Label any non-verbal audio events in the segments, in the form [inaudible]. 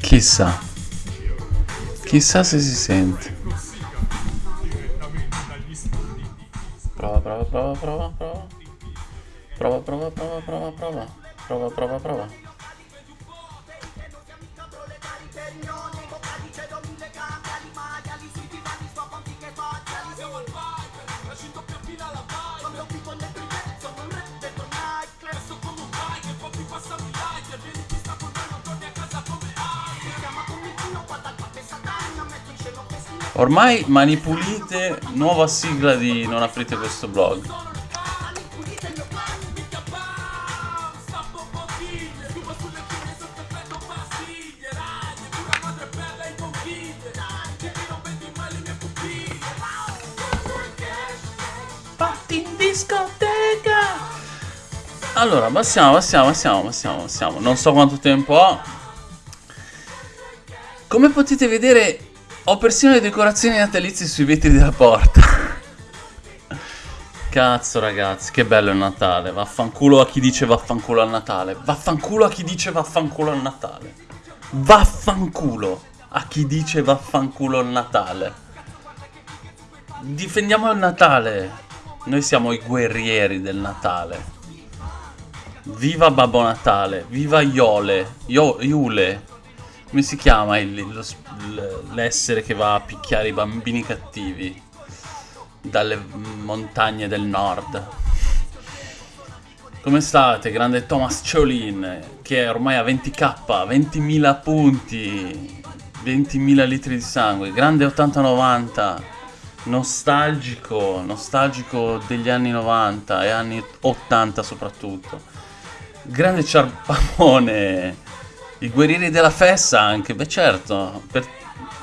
Chissà. Chissà se si sente. Prova, prova, prova, prova, prova. Prova, prova, prova, prova, prova. Prova, prova, prova. Ormai mani pulite, nuova sigla di Non aprite questo blog. Fatti in discoteca! Allora, passiamo, passiamo, passiamo, passiamo, passiamo. Non so quanto tempo ho. Come potete vedere ho persino le decorazioni natalizie sui vetri della porta. Cazzo ragazzi, che bello il Natale. Vaffanculo a chi dice vaffanculo al Natale. Vaffanculo a chi dice vaffanculo al Natale. Vaffanculo a chi dice vaffanculo al Natale. Difendiamo il Natale. Noi siamo i guerrieri del Natale. Viva Babbo Natale, viva Iole, Io, Iule, come si chiama l'essere che va a picchiare i bambini cattivi dalle montagne del nord? Come state, grande Thomas Cholin, che ormai ha 20k, 20.000 punti, 20.000 litri di sangue, grande 80-90, nostalgico, nostalgico degli anni 90 e anni 80 soprattutto. Grande Ciarpamone, i guerrieri della fessa anche, beh certo, per...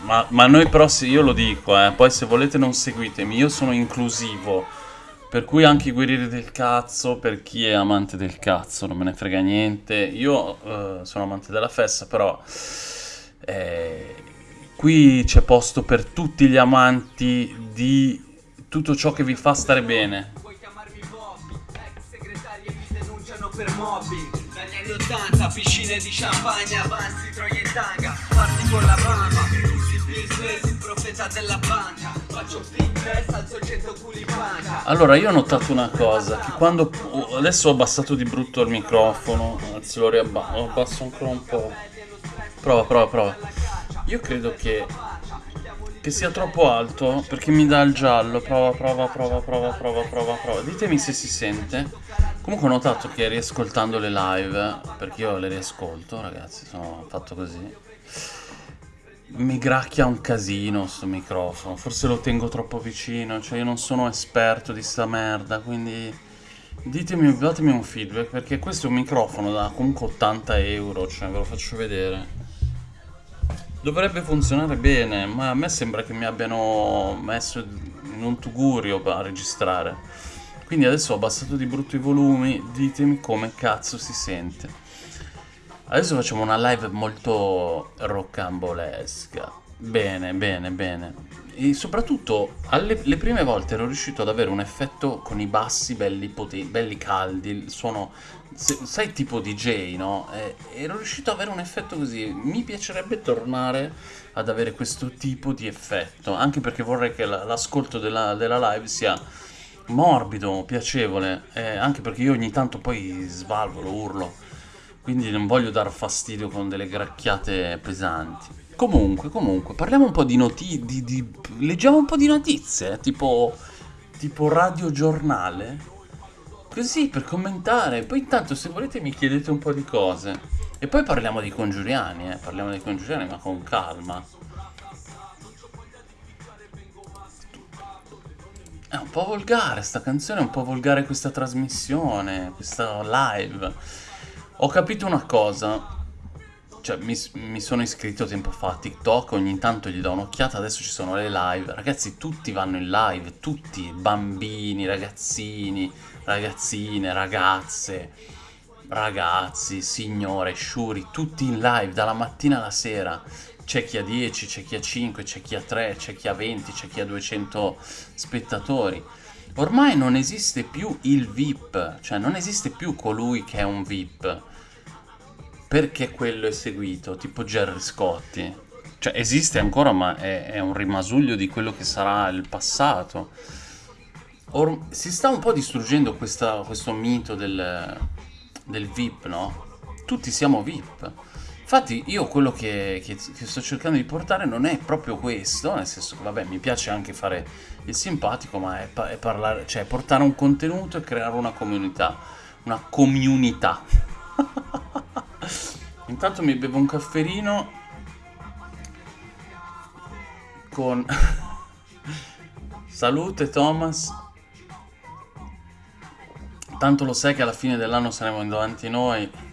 ma, ma, noi però, io lo dico, eh, poi se volete non seguitemi, io sono inclusivo, per cui anche i guerrieri del cazzo, per chi è amante del cazzo, non me ne frega niente, io eh, sono amante della fessa, però eh, qui c'è posto per tutti gli amanti di tutto ciò che vi fa stare bene. Puoi chiamarmi Bobby, ex segretaria mi denunciano per mobbing anni 80 piscine di champagne avanti troia in tanga parti con la mamma business il profeta della banca faccio fitness alzo 100 culi banca allora io ho notato una cosa che quando adesso ho abbassato di brutto il microfono anzi lo riabbasso ancora un po' prova prova prova. Io credo che che sia troppo alto perché mi dà il giallo. Prova prova prova prova prova prova prova. Ditemi se si sente Comunque ho notato che riascoltando le live, perché io le riascolto ragazzi, sono fatto così, mi gracchia un casino sto microfono, forse lo tengo troppo vicino, cioè io non sono esperto di sta merda, quindi ditemi, datemi un feedback, perché questo è un microfono da comunque 80 euro, cioè ve lo faccio vedere. Dovrebbe funzionare bene, ma a me sembra che mi abbiano messo in un tugurio a registrare. Quindi adesso ho abbassato di brutto i volumi, ditemi come cazzo si sente. Adesso facciamo una live molto roccambolesca. Bene, bene, bene. E soprattutto alle le prime volte ero riuscito ad avere un effetto con i bassi belli, belli caldi, il suono, se, sai tipo DJ, no? E, ero riuscito ad avere un effetto così. Mi piacerebbe tornare ad avere questo tipo di effetto, anche perché vorrei che l'ascolto della, della live sia morbido, piacevole, eh, anche perché io ogni tanto poi svalvolo, urlo, quindi non voglio dar fastidio con delle gracchiate pesanti. Comunque, comunque, parliamo un po' di notizie, leggiamo un po' di notizie, tipo, tipo radiogiornale, così per commentare, poi intanto se volete mi chiedete un po' di cose. E poi parliamo di congiuriani, eh, parliamo dei congiuriani ma con calma. È un po' volgare sta canzone, è un po' volgare questa trasmissione, questa live. Ho capito una cosa. Cioè, mi, mi, sono iscritto tempo fa a TikTok, ogni tanto gli do un'occhiata, adesso ci sono le live. Ragazzi, tutti vanno in live, tutti, bambini, ragazzini, ragazzine, ragazze, ragazzi, signore, sciuri, tutti in live dalla mattina alla sera c'è chi ha 10, c'è chi ha 5, c'è chi ha 3, c'è chi ha 20, c'è chi ha 200 spettatori. Ormai non esiste più il VIP, cioè non esiste più colui che è un VIP. Perché quello è seguito, tipo Jerry Scotti. Cioè esiste ancora ma è, è un rimasuglio di quello che sarà il passato. Or si sta un po' distruggendo questa, questo mito del, del VIP, no? Tutti siamo VIP. Infatti io quello che, che, che, sto cercando di portare non è proprio questo, nel senso che vabbè mi piace anche fare il simpatico, ma è, è parlare, cioè portare un contenuto e creare una comunità. Una comunità. [laughs] Intanto mi bevo un cafferino con... [laughs] Salute Thomas. Tanto lo sai che alla fine dell'anno saremo davanti noi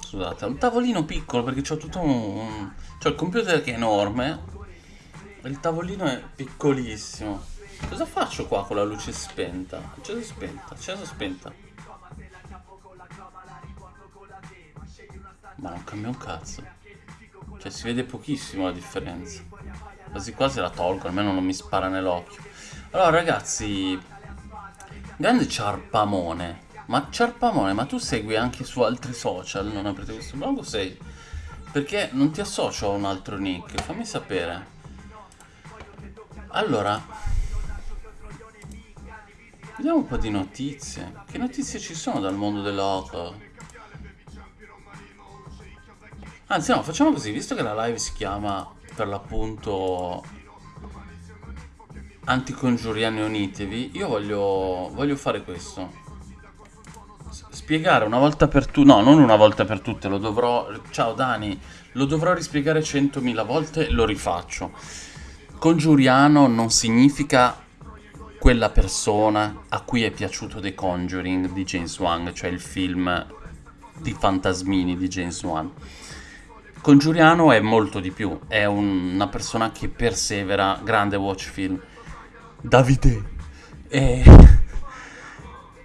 Scusate, un tavolino piccolo perché c'ho tutto un... C'ho il computer che è enorme Il tavolino è piccolissimo. Cosa faccio qua con la luce spenta? Accesa spenta, accesa spenta. Ma non cambia un cazzo. Cioè si vede pochissimo la differenza. Quasi quasi la tolgo, almeno non mi spara nell'occhio. Allora ragazzi Grande ciarpamone ma Ciarpamone, ma tu segui anche su altri social, non aprite questo blog o sei? Perché non ti associo a un altro nick, fammi sapere. Allora, vediamo un po' di notizie. Che notizie ci sono dal mondo dell'oco? Anzi no, facciamo così, visto che la live si chiama per l'appunto Anticongiuriani Unitevi, io voglio, voglio fare questo spiegare una volta per tutte, no, non una volta per tutte, lo dovrò, ciao Dani, lo dovrò rispiegare centomila volte, lo rifaccio. Congiuriano non significa quella persona a cui è piaciuto The Conjuring di James Wan, cioè il film di fantasmini di James Wan. Congiuriano è molto di più, è un, una persona che persevera, grande watch film. Davide. E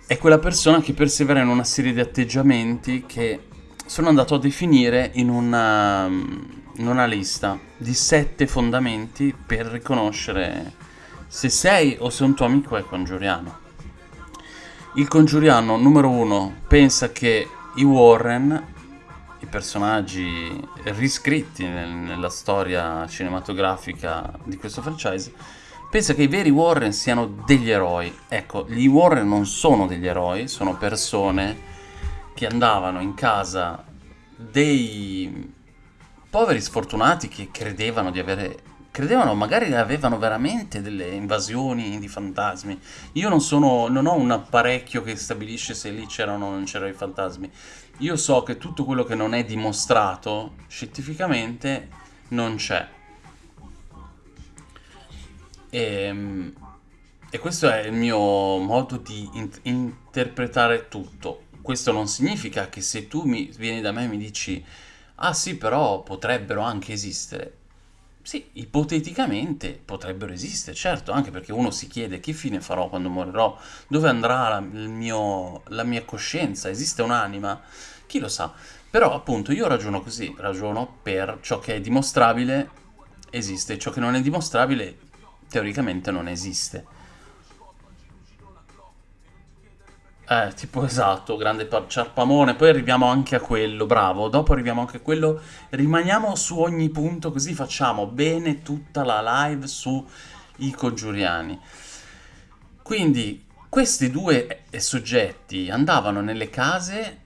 è quella persona che persevera in una serie di atteggiamenti che sono andato a definire in una, in una lista di sette fondamenti per riconoscere se sei o se un tuo amico è congiuriano. Il congiuriano numero uno pensa che i Warren, i personaggi riscritti nel, nella storia cinematografica di questo franchise, pensa che i veri Warren siano degli eroi. Ecco, gli Warren non sono degli eroi, sono persone che andavano in casa dei poveri sfortunati che credevano di avere credevano magari avevano veramente delle invasioni di fantasmi. Io non sono non ho un apparecchio che stabilisce se lì c'erano o non c'erano i fantasmi. Io so che tutto quello che non è dimostrato scientificamente non c'è. E, ehm, e questo è il mio modo di in interpretare tutto. Questo non significa che se tu mi, vieni da me e mi dici ah sì però potrebbero anche esistere. Sì, ipoteticamente potrebbero esistere, certo, anche perché uno si chiede che fine farò quando morirò, dove andrà la, mio, la mia coscienza, esiste un'anima? Chi lo sa? Però appunto io ragiono così, ragiono per ciò che è dimostrabile esiste, ciò che non è dimostrabile teoricamente non esiste. Eh, tipo esatto, grande ciarpamone, poi arriviamo anche a quello, bravo, dopo arriviamo anche a quello, rimaniamo su ogni punto così facciamo bene tutta la live su i congiuriani. Quindi questi due eh, soggetti andavano nelle case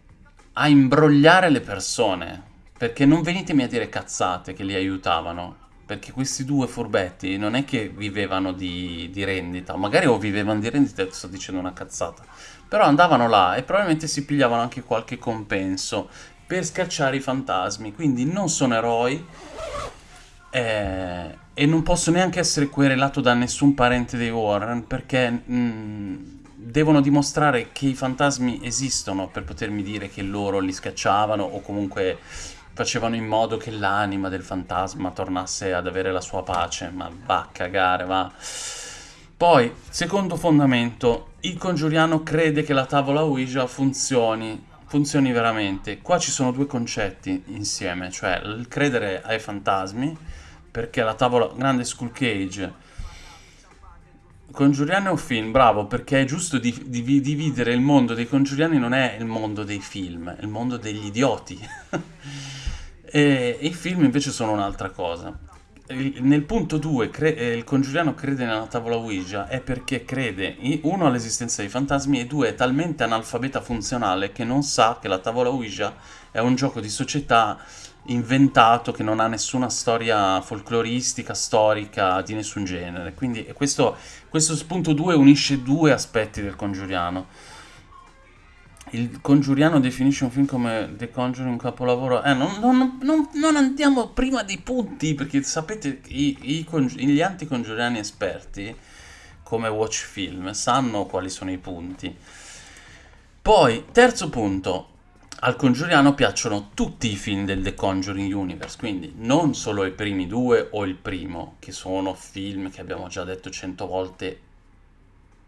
a imbrogliare le persone, perché non venitemi a dire cazzate che li aiutavano, perché questi due furbetti non è che vivevano di, di rendita, magari o vivevano di rendita, sto dicendo una cazzata, però andavano là e probabilmente si pigliavano anche qualche compenso per scacciare i fantasmi, quindi non sono eroi eh, e non posso neanche essere querelato da nessun parente dei Warren perché mh, mm, devono dimostrare che i fantasmi esistono per potermi dire che loro li scacciavano o comunque facevano in modo che l'anima del fantasma tornasse ad avere la sua pace, ma va a cagare, va. Poi, secondo fondamento, il congiuriano crede che la tavola Ouija funzioni. funzioni veramente. Qua ci sono due concetti insieme, cioè il credere ai fantasmi, perché la tavola grande Skull Cage Congiuriano è un film, bravo, perché è giusto di, di, dividere il mondo dei congiuriani, non è il mondo dei film, è il mondo degli idioti. [laughs] e, i film invece sono un'altra cosa. Il, nel punto 2, eh, il congiuriano crede nella tavola Ouija è perché crede, uno, all'esistenza dei fantasmi e due, è talmente analfabeta funzionale che non sa che la tavola Ouija è un gioco di società inventato che non ha nessuna storia folcloristica, storica, di nessun genere. Quindi questo, questo spunto 2 unisce due aspetti del Congiuriano. Il Congiuriano definisce un film come The Conjuring capolavoro. Eh, non, non, non, non andiamo prima dei punti, perché sapete, i, i, gli anticongiuriani esperti, come Watch Film, sanno quali sono i punti. Poi, terzo punto, al Congiuriano piacciono tutti i film del The Conjuring Universe, quindi non solo i primi due o il primo, che sono film che abbiamo già detto cento volte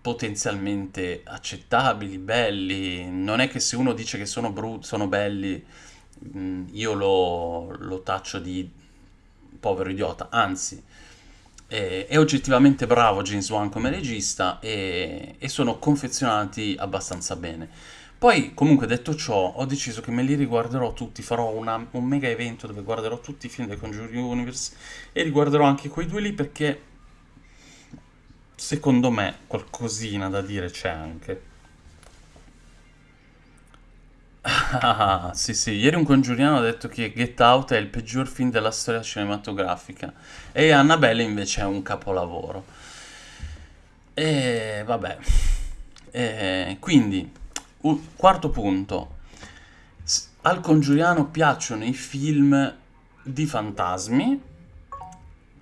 potenzialmente accettabili, belli. Non è che se uno dice che sono, brut- sono belli, mm, io lo, lo taccio di povero idiota, anzi è, è, oggettivamente bravo James Wan come regista e, e sono confezionati abbastanza bene. Poi, comunque, detto ciò, ho deciso che me li riguarderò tutti, farò una, un mega evento dove guarderò tutti i film del Conjuring Universe e riguarderò anche quei due lì perché, secondo me, qualcosina da dire c'è anche. Ah, sì, sì, ieri un congiuriano ha detto che Get Out è il peggior film della storia cinematografica e Annabelle invece è un capolavoro. E vabbè, e, quindi quarto punto. Al congiuriano piacciono i film di fantasmi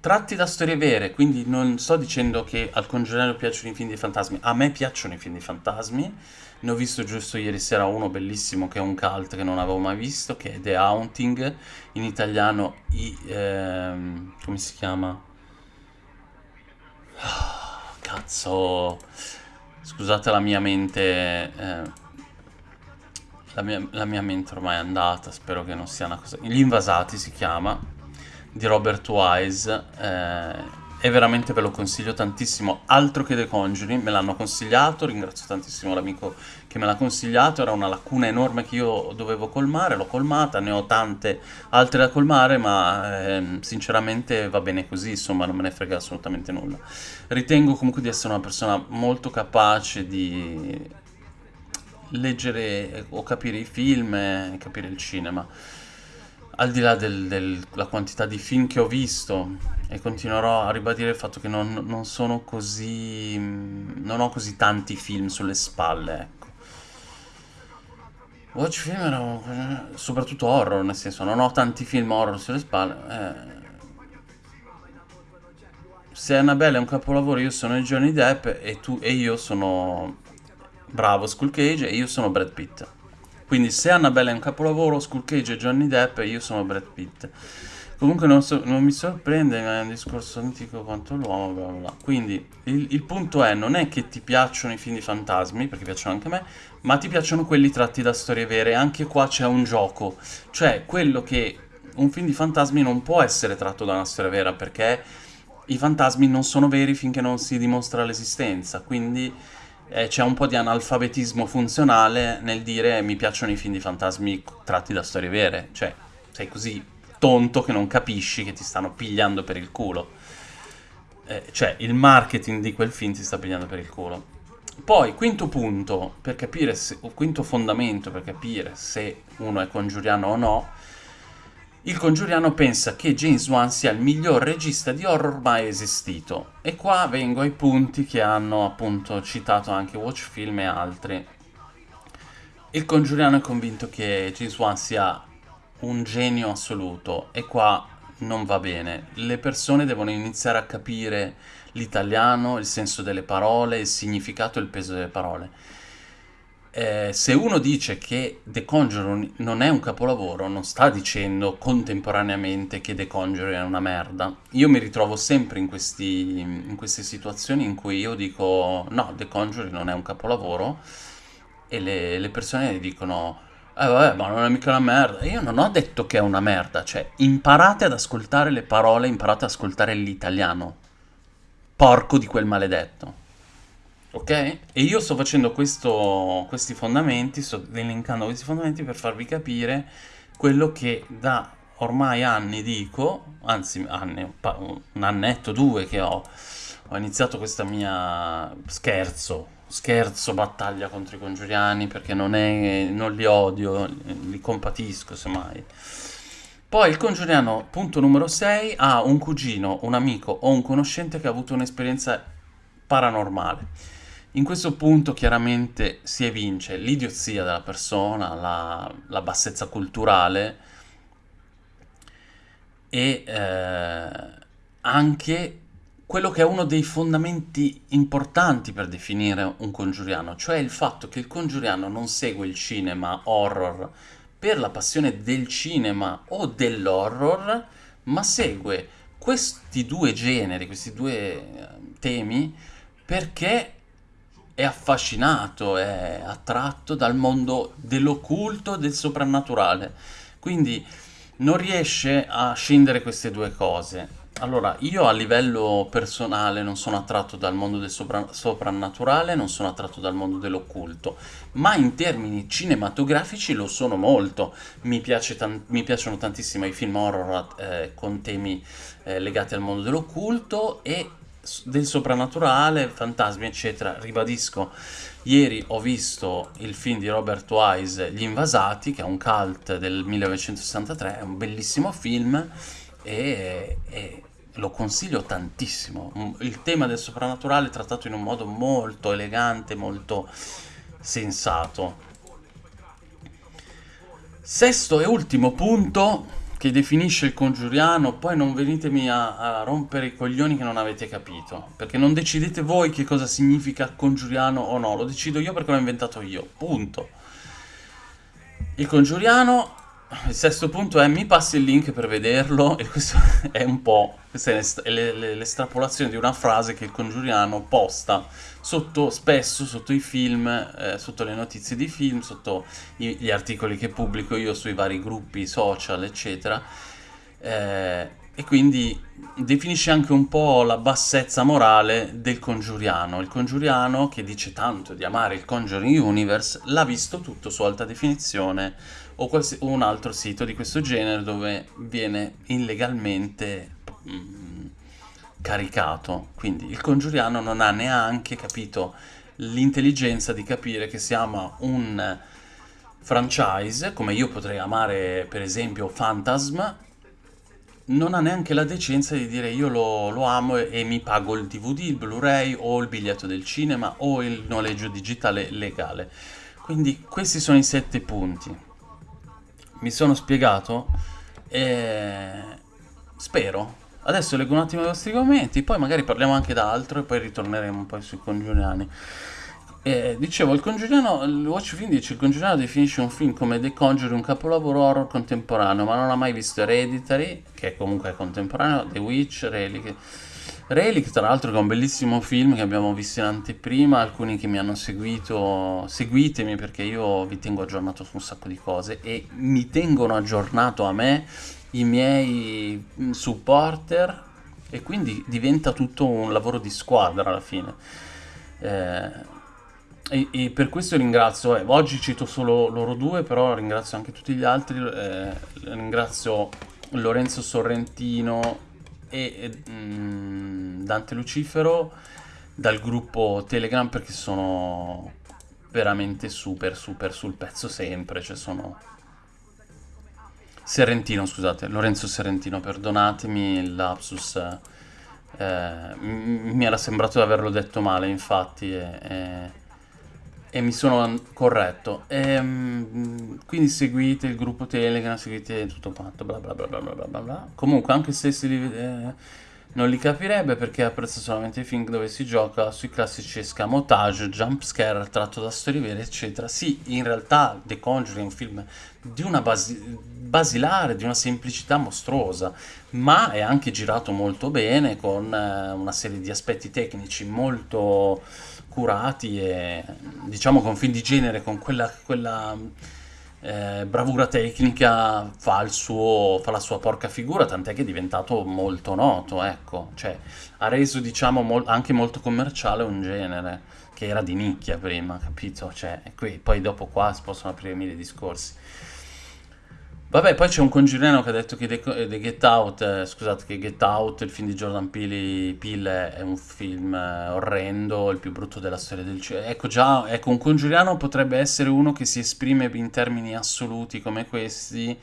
tratti da storie vere, quindi non sto dicendo che al congiuriano piacciono i film di fantasmi, a me piacciono i film di fantasmi, ne ho visto giusto ieri sera uno bellissimo che è un cult che non avevo mai visto, che è The Haunting, in italiano i, ehm, come si chiama? Oh, cazzo, scusate la mia mente... Eh, la mia, la mia mente ormai è andata, spero che non sia una cosa... Gli invasati si chiama, di Robert Wise, eh, e veramente ve lo consiglio tantissimo, altro che The Conjuring, me l'hanno consigliato, ringrazio tantissimo l'amico che me l'ha consigliato, era una lacuna enorme che io dovevo colmare, l'ho colmata, ne ho tante altre da colmare, ma eh, sinceramente va bene così, insomma non me ne frega assolutamente nulla. Ritengo comunque di essere una persona molto capace di leggere o capire i film e capire il cinema. Al di là della del, quantità di film che ho visto, e continuerò a ribadire il fatto che non, non sono così. non ho così tanti film sulle spalle, ecco. Watch film era soprattutto horror, nel senso, non ho tanti film horror sulle spalle. Eh. Se Annabelle è un capolavoro, io sono Johnny Depp e, tu, e io sono bravo Skull Cage e io sono Brad Pitt. Quindi se Annabelle è un capolavoro, Skull Cage e Johnny Depp e io sono Brad Pitt. Comunque non, so, non mi sorprende, ma è un discorso antico quanto l'uomo, bla bla bla. Quindi il, il, punto è, non è che ti piacciono i film di fantasmi, perché piacciono anche a me, ma ti piacciono quelli tratti da storie vere. Anche qua c'è un gioco. Cioè, quello che un film di fantasmi non può essere tratto da una storia vera, perché i fantasmi non sono veri finché non si dimostra l'esistenza. Quindi eh, c'è un po' di analfabetismo funzionale nel dire mi piacciono i film di fantasmi tratti da storie vere, cioè sei così tonto che non capisci che ti stanno pigliando per il culo. Eh, cioè il marketing di quel film ti sta pigliando per il culo. Poi, quinto punto, per capire se, quinto fondamento per capire se uno è congiuriano o no, il congiuriano pensa che James Wan sia il miglior regista di horror mai esistito. E qua vengo ai punti che hanno appunto citato anche Watch Film e altri. Il congiuriano è convinto che James Wan sia un genio assoluto e qua non va bene. Le persone devono iniziare a capire l'italiano, il senso delle parole, il significato e il peso delle parole eh, se uno dice che The Conjuring non è un capolavoro, non sta dicendo contemporaneamente che The Conjuring è una merda. Io mi ritrovo sempre in, questi, in queste situazioni in cui io dico no, The Conjuring non è un capolavoro e le, le persone dicono Eh vabbè, ma non è mica una merda. Io non ho detto che è una merda, cioè imparate ad ascoltare le parole, imparate ad ascoltare l'italiano. Porco di quel maledetto. Ok? E io sto facendo questo, questi fondamenti, sto elencando questi fondamenti per farvi capire quello che da ormai anni dico, anzi anni, un annetto, due che ho, ho iniziato questa mia scherzo, scherzo battaglia contro i congiuriani perché non, è, non li odio, li compatisco semmai. Poi il congiuriano, punto numero 6, ha un cugino, un amico o un conoscente che ha avuto un'esperienza paranormale. In questo punto chiaramente si evince l'idiozia della persona, la, la bassezza culturale e eh, anche quello che è uno dei fondamenti importanti per definire un congiuriano, cioè il fatto che il congiuriano non segue il cinema horror per la passione del cinema o dell'horror, ma segue questi due generi, questi due eh, temi, perché è affascinato, è attratto dal mondo dell'occulto, del soprannaturale. Quindi non riesce a scindere queste due cose. Allora, io a livello personale non sono attratto dal mondo del sopra soprannaturale, non sono attratto dal mondo dell'occulto, ma in termini cinematografici lo sono molto. Mi, mi piacciono tantissimo i film horror eh, con temi eh, legati al mondo dell'occulto e del soprannaturale, fantasmi, eccetera. Ribadisco, ieri ho visto il film di Robert Wise, Gli Invasati, che è un cult del 1963, è un bellissimo film e, e lo consiglio tantissimo. Il tema del soprannaturale è trattato in un modo molto elegante, molto sensato. Sesto e ultimo punto che definisce il congiuriano, poi non venitemi a, a, rompere i coglioni che non avete capito, perché non decidete voi che cosa significa congiuriano o no, lo decido io perché l'ho inventato io, punto. Il congiuriano, il sesto punto è mi passi il link per vederlo, e questo [laughs] è un po', questa è l'estrapolazione di una frase che il congiuriano posta sotto, spesso sotto i film, eh, sotto le notizie di film, sotto i, gli articoli che pubblico io sui vari gruppi social, eccetera. Eh, e quindi definisce anche un po' la bassezza morale del congiuriano. Il congiuriano, che dice tanto di amare il Conjuring Universe, l'ha visto tutto su alta definizione o, un altro sito di questo genere dove viene illegalmente... Mm, caricato. Quindi il congiuriano non ha neanche capito l'intelligenza di capire che si ama un franchise, come io potrei amare per esempio Phantasm, non ha neanche la decenza di dire io lo, lo amo e, e, mi pago il DVD, il Blu-ray o il biglietto del cinema o il noleggio digitale legale. Quindi questi sono i sette punti. Mi sono spiegato? E... Spero, Adesso leggo un attimo i vostri commenti, poi magari parliamo anche d'altro e poi ritorneremo un po' sui congiuriani. Eh, dicevo, il congiuriano, il Watch Film dice il congiuriano definisce un film come The Conjuring un capolavoro horror contemporaneo, ma non ha mai visto Hereditary, che comunque è contemporaneo, The Witch, Relic. Relic, tra l'altro, che è un bellissimo film che abbiamo visto in anteprima, alcuni che mi hanno seguito, seguitemi perché io vi tengo aggiornato su un sacco di cose e mi tengono aggiornato a me i miei mm, supporter e quindi diventa tutto un lavoro di squadra alla fine. Eh, e, e, per questo ringrazio, eh, oggi cito solo loro due, però ringrazio anche tutti gli altri, eh, ringrazio Lorenzo Sorrentino e, e mm, Dante Lucifero dal gruppo Telegram perché sono veramente super super sul pezzo sempre, cioè sono Serrentino, scusate, Lorenzo Serrentino, perdonatemi il lapsus, eh, mi era sembrato di averlo detto male, infatti, e, e, e mi sono corretto. E, ehm, quindi seguite il gruppo Telegram, seguite tutto quanto, bla bla bla bla bla bla bla. Comunque, anche se si... Eh, non li capirebbe perché apprezza solamente i film dove si gioca sui classici escamotage, jumpscare tratto da storie vere, eccetera. Sì, in realtà The Conjuring è un film di una basi basilare, di una semplicità mostruosa, ma è anche girato molto bene con eh, una serie di aspetti tecnici molto curati e diciamo con film di genere, con quella, quella eh, bravura tecnica, fa, suo, fa la sua porca figura, tant'è che è diventato molto noto, ecco, cioè ha reso diciamo mol- anche molto commerciale un genere che era di nicchia prima, capito? Cioè, qui, poi dopo qua si possono aprire mille discorsi. Vabbè, poi c'è un congiuriano che ha detto che The, The Get Out, eh, scusate, che Get Out, il film di Jordan Peele, Peele è un film eh, orrendo, il più brutto della storia del cinema. Ecco già, ecco, un congiuriano potrebbe essere uno che si esprime in termini assoluti come questi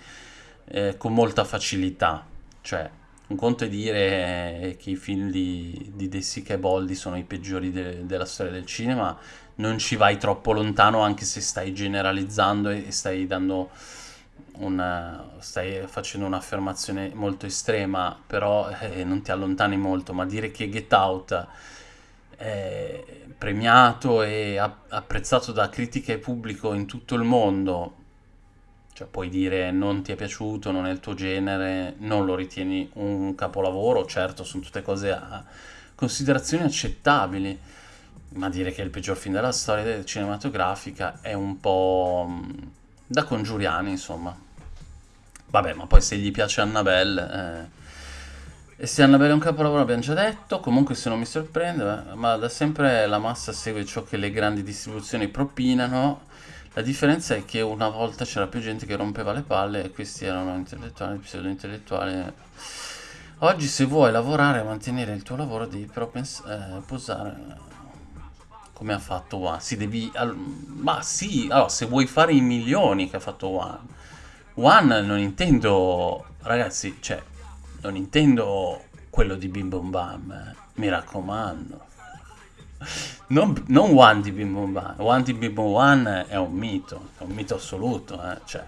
eh, con molta facilità. Cioè, un conto è dire eh, che i film di, di De Sica e Boldi sono i peggiori de- della storia del cinema, non ci vai troppo lontano anche se stai generalizzando e stai dando una, stai facendo un'affermazione molto estrema, però eh, non ti allontani molto, ma dire che Get Out è premiato e apprezzato da critica e pubblico in tutto il mondo, cioè puoi dire non ti è piaciuto, non è il tuo genere, non lo ritieni un capolavoro, certo sono tutte cose a considerazioni accettabili, ma dire che è il peggior film della storia cinematografica è un po' da congiuriani, insomma. Vabbè, ma poi se gli piace Annabelle... Eh... E se Annabelle è un capolavoro abbiamo già detto, comunque se non mi sorprende, ma da sempre la massa segue ciò che le grandi distribuzioni propinano. La differenza è che una volta c'era più gente che rompeva le palle e questi erano intellettuali, pseudo-intellettuali. Oggi se vuoi lavorare e mantenere il tuo lavoro devi però pens- eh, posare come ha fatto One. Si devi, ma sì, allora, se vuoi fare i milioni che ha fatto One One non intendo, ragazzi, cioè, non intendo quello di Bim Bom Bam, eh. mi raccomando. Non, non, One di Bim Bom Bam, One di Bim Bom One è un mito, è un mito assoluto, eh, cioè.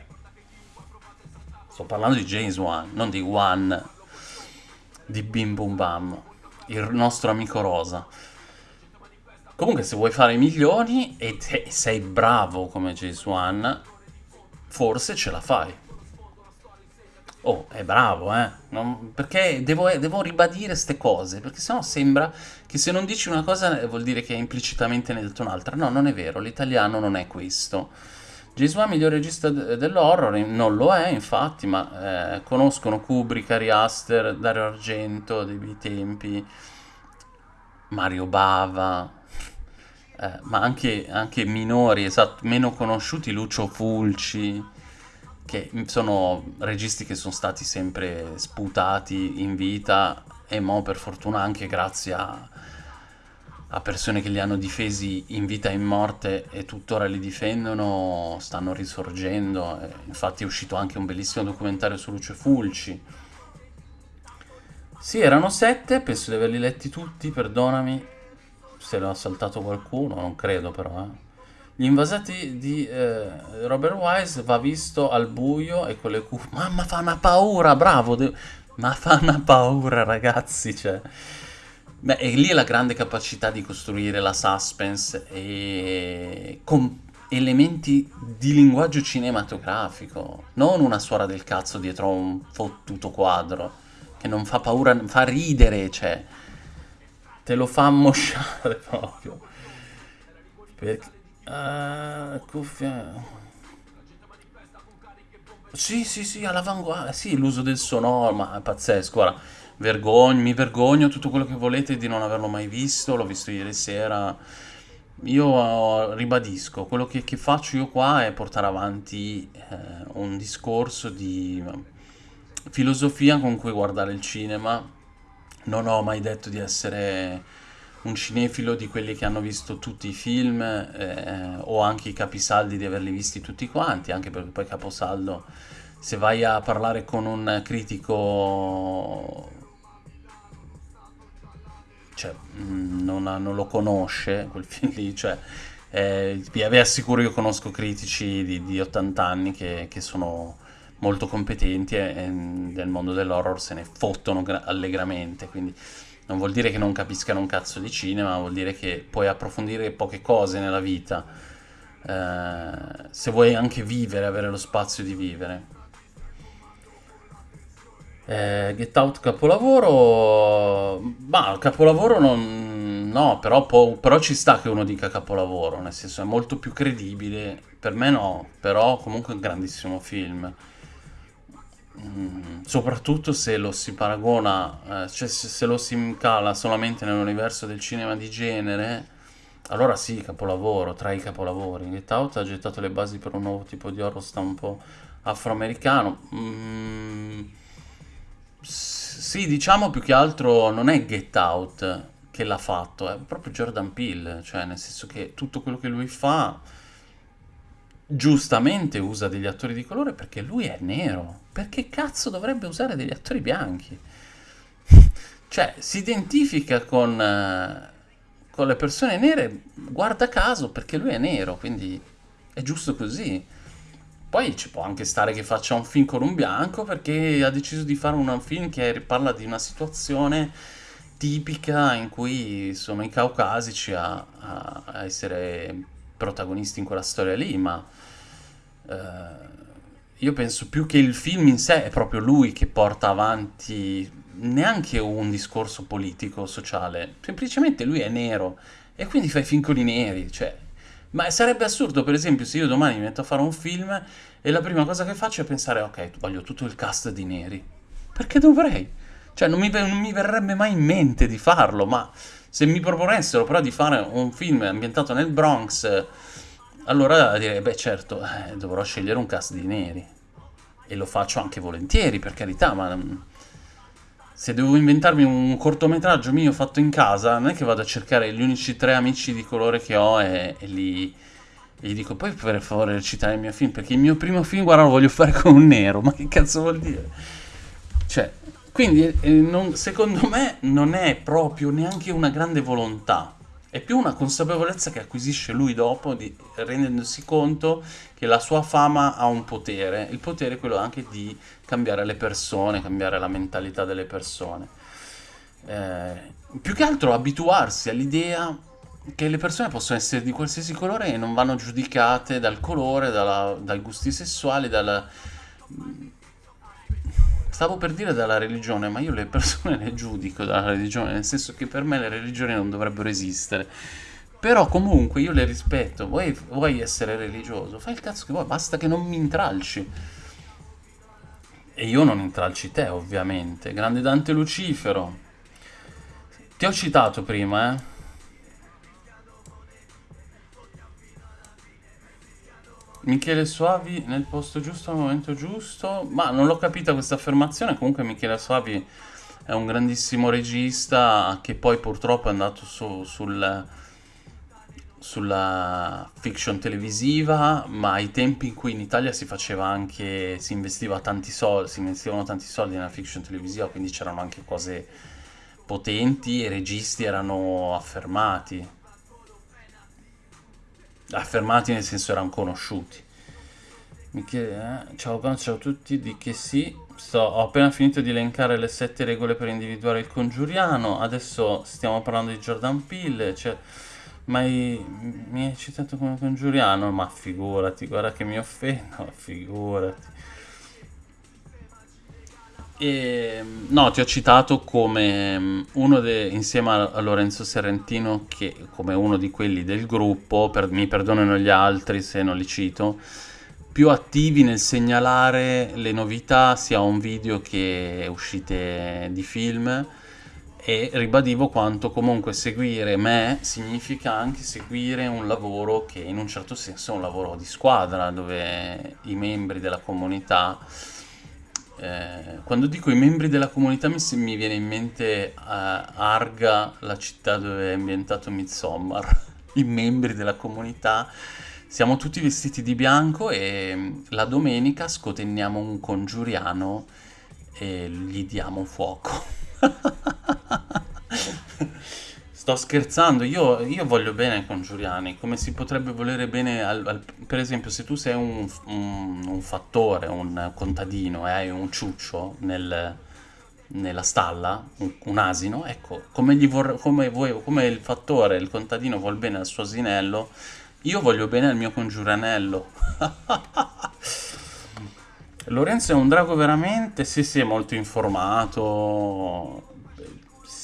Sto parlando di James One, non di One di Bim Bum Bam, il nostro amico Rosa. Comunque se vuoi fare milioni e sei bravo come James One, forse ce la fai. Oh, è bravo, eh? Non, perché devo, devo ribadire queste cose, perché sennò sembra che se non dici una cosa eh, vuol dire che implicitamente ne hai detto un'altra. No, non è vero, l'italiano non è questo. Gesù è miglior regista dell'horror, non lo è infatti, ma eh, conoscono Kubrick, Ari Aster, Dario Argento dei miei tempi, Mario Bava, eh, ma anche, anche, minori, esatto, meno conosciuti, Lucio Fulci, che sono registi che sono stati sempre sputati in vita e mo per fortuna anche grazie a, a persone che li hanno difesi in vita e in morte e tuttora li difendono, stanno risorgendo. E infatti è uscito anche un bellissimo documentario su Lucio Fulci. Sì, erano sette, penso di averli letti tutti, perdonami, se l'ha saltato qualcuno, non credo però. Eh. Gli invasati di eh, Robert Wise va visto al buio e con le cuffie. Mamma fa una paura, bravo! De- ma fa una paura, ragazzi, cioè. Beh, e lì è la grande capacità di costruire la suspense e con elementi di linguaggio cinematografico, non una suora del cazzo dietro un fottuto quadro che non fa paura, fa ridere, cioè te lo fa [laughs] mosciare proprio. Perché... Uh, cuffia... Sì, sì, sì, all'avanguardia. Sì, l'uso del sonoro, ma è pazzesco. Guarda, vergogno, mi vergogno tutto quello che volete di non averlo mai visto. L'ho visto ieri sera. Io uh, ribadisco, quello che, che, faccio io qua è portare avanti eh, un discorso di filosofia con cui guardare il cinema non ho mai detto di essere un cinefilo di quelli che hanno visto tutti i film eh, o anche i capisaldi di averli visti tutti quanti, anche perché poi caposaldo, se vai a parlare con un critico, cioè, mm, non, non lo conosce quel [laughs] film lì, cioè, eh, vi assicuro io conosco critici di, di 80 anni che, che sono molto competenti e, e nel mondo dell'horror se ne fottono allegramente, quindi non vuol dire che non capiscano un cazzo di cinema, vuol dire che puoi approfondire poche cose nella vita, eh, se vuoi anche vivere, avere lo spazio di vivere. Eh, Get Out capolavoro, ma capolavoro non, No, però, può- però ci sta che uno dica capolavoro, nel senso è molto più credibile. Per me no, però comunque è un grandissimo film. Mm, soprattutto se lo si paragona, eh, cioè se, se lo si incala solamente nell'universo del cinema di genere, allora sì, capolavoro, tra i capolavori. Get Out ha gettato le basi per un nuovo tipo di horror stampo afroamericano. Mm, sì, diciamo più che altro non è Get Out che l'ha fatto, è proprio Jordan Peele, cioè nel senso che tutto quello che lui fa giustamente usa degli attori di colore perché lui è nero. Perché cazzo dovrebbe usare degli attori bianchi? [laughs] Cioè, si identifica con, eh, con le persone nere, guarda caso, perché lui è nero, quindi è giusto così. Poi ci può anche stare che faccia un film con un bianco perché ha deciso di fare un film che parla di una situazione tipica in cui sono i caucasici a- a essere protagonisti in quella storia lì, ma eh, io penso più che il film in sé è proprio lui che porta avanti neanche un discorso politico, sociale, semplicemente lui è nero e quindi fa i film con i neri, cioè... Ma sarebbe assurdo, per esempio, se io domani mi metto a fare un film e la prima cosa che faccio è pensare, ok, voglio tutto il cast di neri. Perché dovrei? Cioè, non mi, non mi verrebbe mai in mente di farlo, ma se mi proponessero però di fare un film ambientato nel Bronx, allora direi, beh certo, eh, dovrò scegliere un cast di neri. E lo faccio anche volentieri, per carità, ma mm, se devo inventarmi un cortometraggio mio fatto in casa, non è che vado a cercare gli unici tre amici di colore che ho e, e li... e gli dico, poi per favore recitare il mio film, perché il mio primo film, guarda, lo voglio fare con un nero, ma che cazzo vuol dire? Cioè, quindi eh, non- secondo me non è proprio neanche una grande volontà, è più una consapevolezza che acquisisce lui dopo, di- rendendosi conto che la sua fama ha un potere, il potere è quello anche di cambiare le persone, cambiare la mentalità delle persone. Eh, più che altro abituarsi all'idea che le persone possono essere di qualsiasi colore e non vanno giudicate dal colore, dalla- dai gusti sessuali, dalla, Stavo per dire dalla religione, ma io le persone [laughs] le giudico dalla religione, nel senso che per me le religioni non dovrebbero esistere. Però comunque io le rispetto, vuoi, vuoi essere religioso, fai il cazzo che vuoi, basta che non mi intralci. E io non intralci te, ovviamente. Grande Dante Lucifero. Ti ho citato prima, eh. Michele Soavi nel posto giusto al momento giusto, ma non l'ho capita questa affermazione, comunque Michele Soavi è un grandissimo regista che poi purtroppo è andato su- sul- sulla fiction televisiva, ma ai tempi in cui in Italia si faceva anche, si investiva tanti soldi, si investivano tanti soldi nella fiction televisiva, quindi c'erano anche cose potenti e i registi erano affermati, affermati nel senso erano conosciuti. Michele, eh? Ciao Gon, ciao a tutti, di che sì. Sto- ho appena finito di elencare le sette regole per individuare il congiuriano. Adesso stiamo parlando di Jordan Peele. Cioè, ma mi hai citato come congiuriano? Ma figurati, guarda che mi offendo, figurati. E, no, ti ho citato come mm, uno de- insieme a Lorenzo Serrentino, che come uno di quelli del gruppo, per- mi perdonano gli altri se non li cito, più attivi nel segnalare le novità sia on video che uscite di film e ribadivo quanto comunque seguire me significa anche seguire un lavoro che in un certo senso è un lavoro di squadra, dove i membri della comunità, eh, quando dico i membri della comunità mi, mi viene in mente eh, Arga, la città dove è ambientato Midsommar, [laughs] i membri della comunità siamo tutti vestiti di bianco e mm, la domenica scotenniamo un congiuriano e gli diamo fuoco. [laughs] Sto scherzando, io, io voglio bene ai congiuriani, come si potrebbe volere bene al, al- per esempio se tu sei un, un- un fattore, un contadino e hai un ciuccio nel- nella stalla, un, un asino, ecco, come, gli vor- come voi- come il fattore, il contadino vuol bene al suo asinello, io voglio bene al mio congiuranello. [laughs] Lorenzo è un drago veramente? Sì, sì, è molto informato.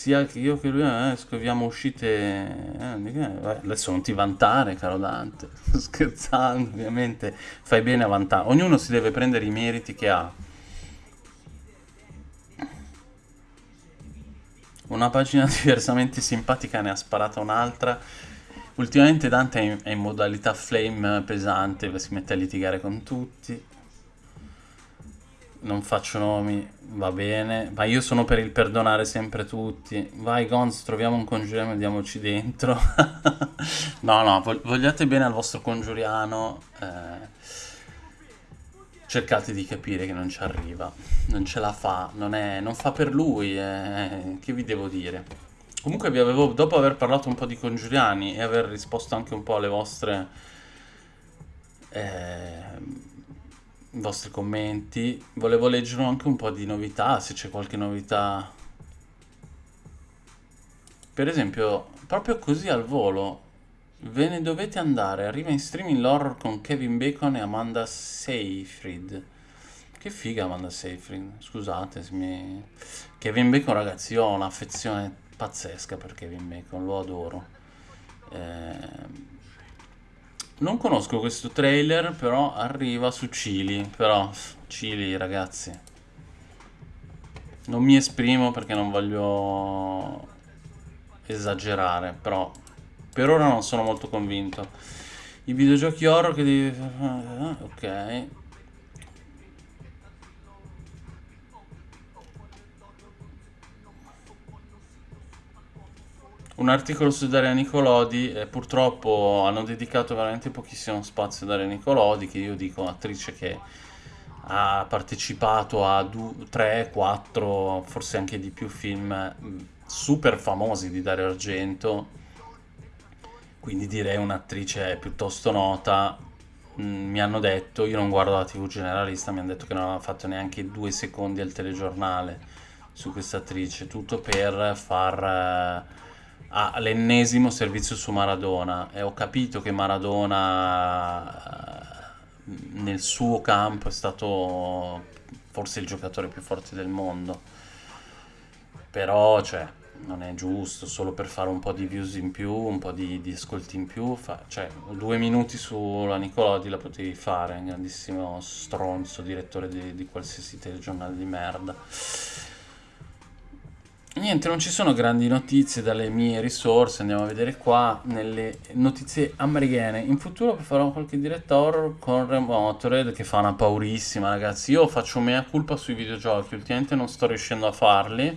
Sia io che lui eh, scopriamo uscite... Eh, adesso non ti vantare, caro Dante. [laughs] Scherzando, ovviamente. Fai bene a vantare. Ognuno si deve prendere i meriti che ha. Una pagina [laughs] diversamente simpatica ne ha sparata un'altra. Ultimamente Dante è in modalità flame pesante, si mette a litigare con tutti non faccio nomi, va bene, ma io sono per il perdonare sempre tutti. Vai Gonz, troviamo un congiuriano e andiamoci dentro. [laughs] no, no, vogliate bene al vostro congiuriano. Eh, cercate di capire che non ci arriva, non ce la fa, non, è, non fa per lui, eh, che vi devo dire. Comunque vi avevo, dopo aver parlato un po' di congiuriani e aver risposto anche un po' alle vostre... Eh, i vostri commenti. Volevo leggere anche un po' di novità, se c'è qualche novità. Per esempio, proprio così al volo, ve ne dovete andare. Arriva in streaming l'horror con Kevin Bacon e Amanda Seyfried. Che figa Amanda Seyfried, scusate se mi... Kevin Bacon ragazzi, io ho un'affezione pazzesca per Kevin Bacon, lo adoro. Eh non conosco questo trailer, però arriva su Chili. Però, Chili, ragazzi. Non mi esprimo perché non voglio esagerare, però per ora non sono molto convinto. I videogiochi horror che devi... Ok. Un articolo su Daria Nicolodi e purtroppo hanno dedicato veramente pochissimo spazio a Daria Nicolodi che io dico attrice che ha partecipato a 3, 4, forse anche di più film super famosi di Dario Argento. Quindi direi un'attrice piuttosto nota. Mi hanno detto, io non guardo la tv generalista, mi hanno detto che non aveva fatto neanche due secondi al telegiornale su questa attrice, tutto per far all'ennesimo servizio su Maradona. E ho capito che Maradona eh, nel suo campo è stato forse il giocatore più forte del mondo. Però cioè non è giusto solo per fare un po' di views in più un po' di, di ascolti in più fa, cioè due minuti sulla Nicolodi la potevi fare un grandissimo stronzo direttore di, di qualsiasi telegiornale di merda Niente, non ci sono grandi notizie dalle mie risorse, andiamo a vedere qua nelle notizie americane. In futuro farò qualche diretta horror con Remotored che fa una paurissima, ragazzi. Io faccio mea culpa sui videogiochi, ultimamente non sto riuscendo a farli.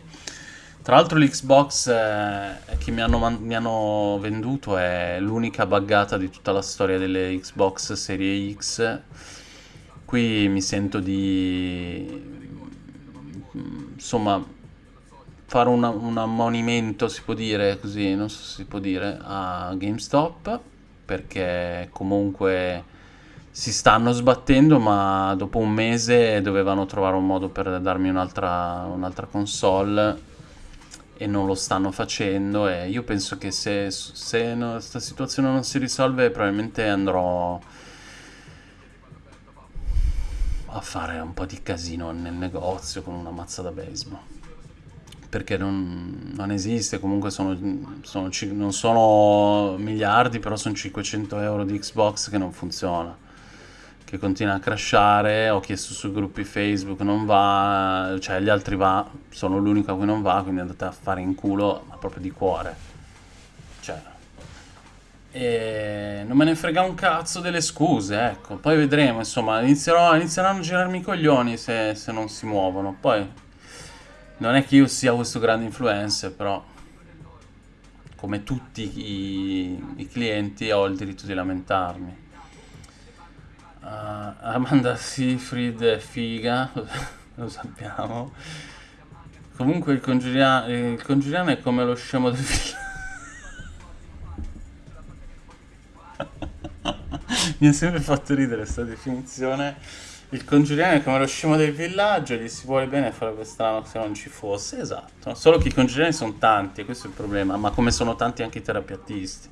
Tra l'altro l'Xbox eh, che mi hanno, mi hanno venduto è l'unica buggata di tutta la storia delle Xbox Serie X. Qui mi sento di... insomma fare una, un ammonimento, si può dire così, non so se si può dire, a GameStop, perché comunque si stanno sbattendo, ma dopo un mese dovevano trovare un modo per darmi un'altra, un'altra console e non lo stanno facendo. E io penso che se, se no, questa situazione non si risolve probabilmente andrò a fare un po' di casino nel negozio con una mazza da baseball perché non, non esiste, comunque sono, sono, non sono miliardi, però sono 500 euro di Xbox che non funziona, che continua a crashare, ho chiesto sui gruppi Facebook, non va, cioè gli altri va, sono l'unico a cui non va, quindi andate a fare in culo, ma proprio di cuore. Cioè, e non me ne frega un cazzo delle scuse, ecco. Poi vedremo, insomma, inizierò, inizieranno a girarmi i coglioni se, se non si muovono. Poi non è che io sia questo grande influencer, però come tutti i, i clienti ho il diritto di lamentarmi. Uh, Amanda Seyfried è figa, [laughs] lo sappiamo. Comunque il congiuriano, il congiuriano è come lo scemo del film. [laughs] Mi ha sempre fatto ridere questa definizione il congiuriano è come lo scemo del villaggio, gli si vuole bene farebbe strano se non ci fosse, esatto. Solo che i congiuriani sono tanti, questo è il problema, ma come sono tanti anche i terapeutisti.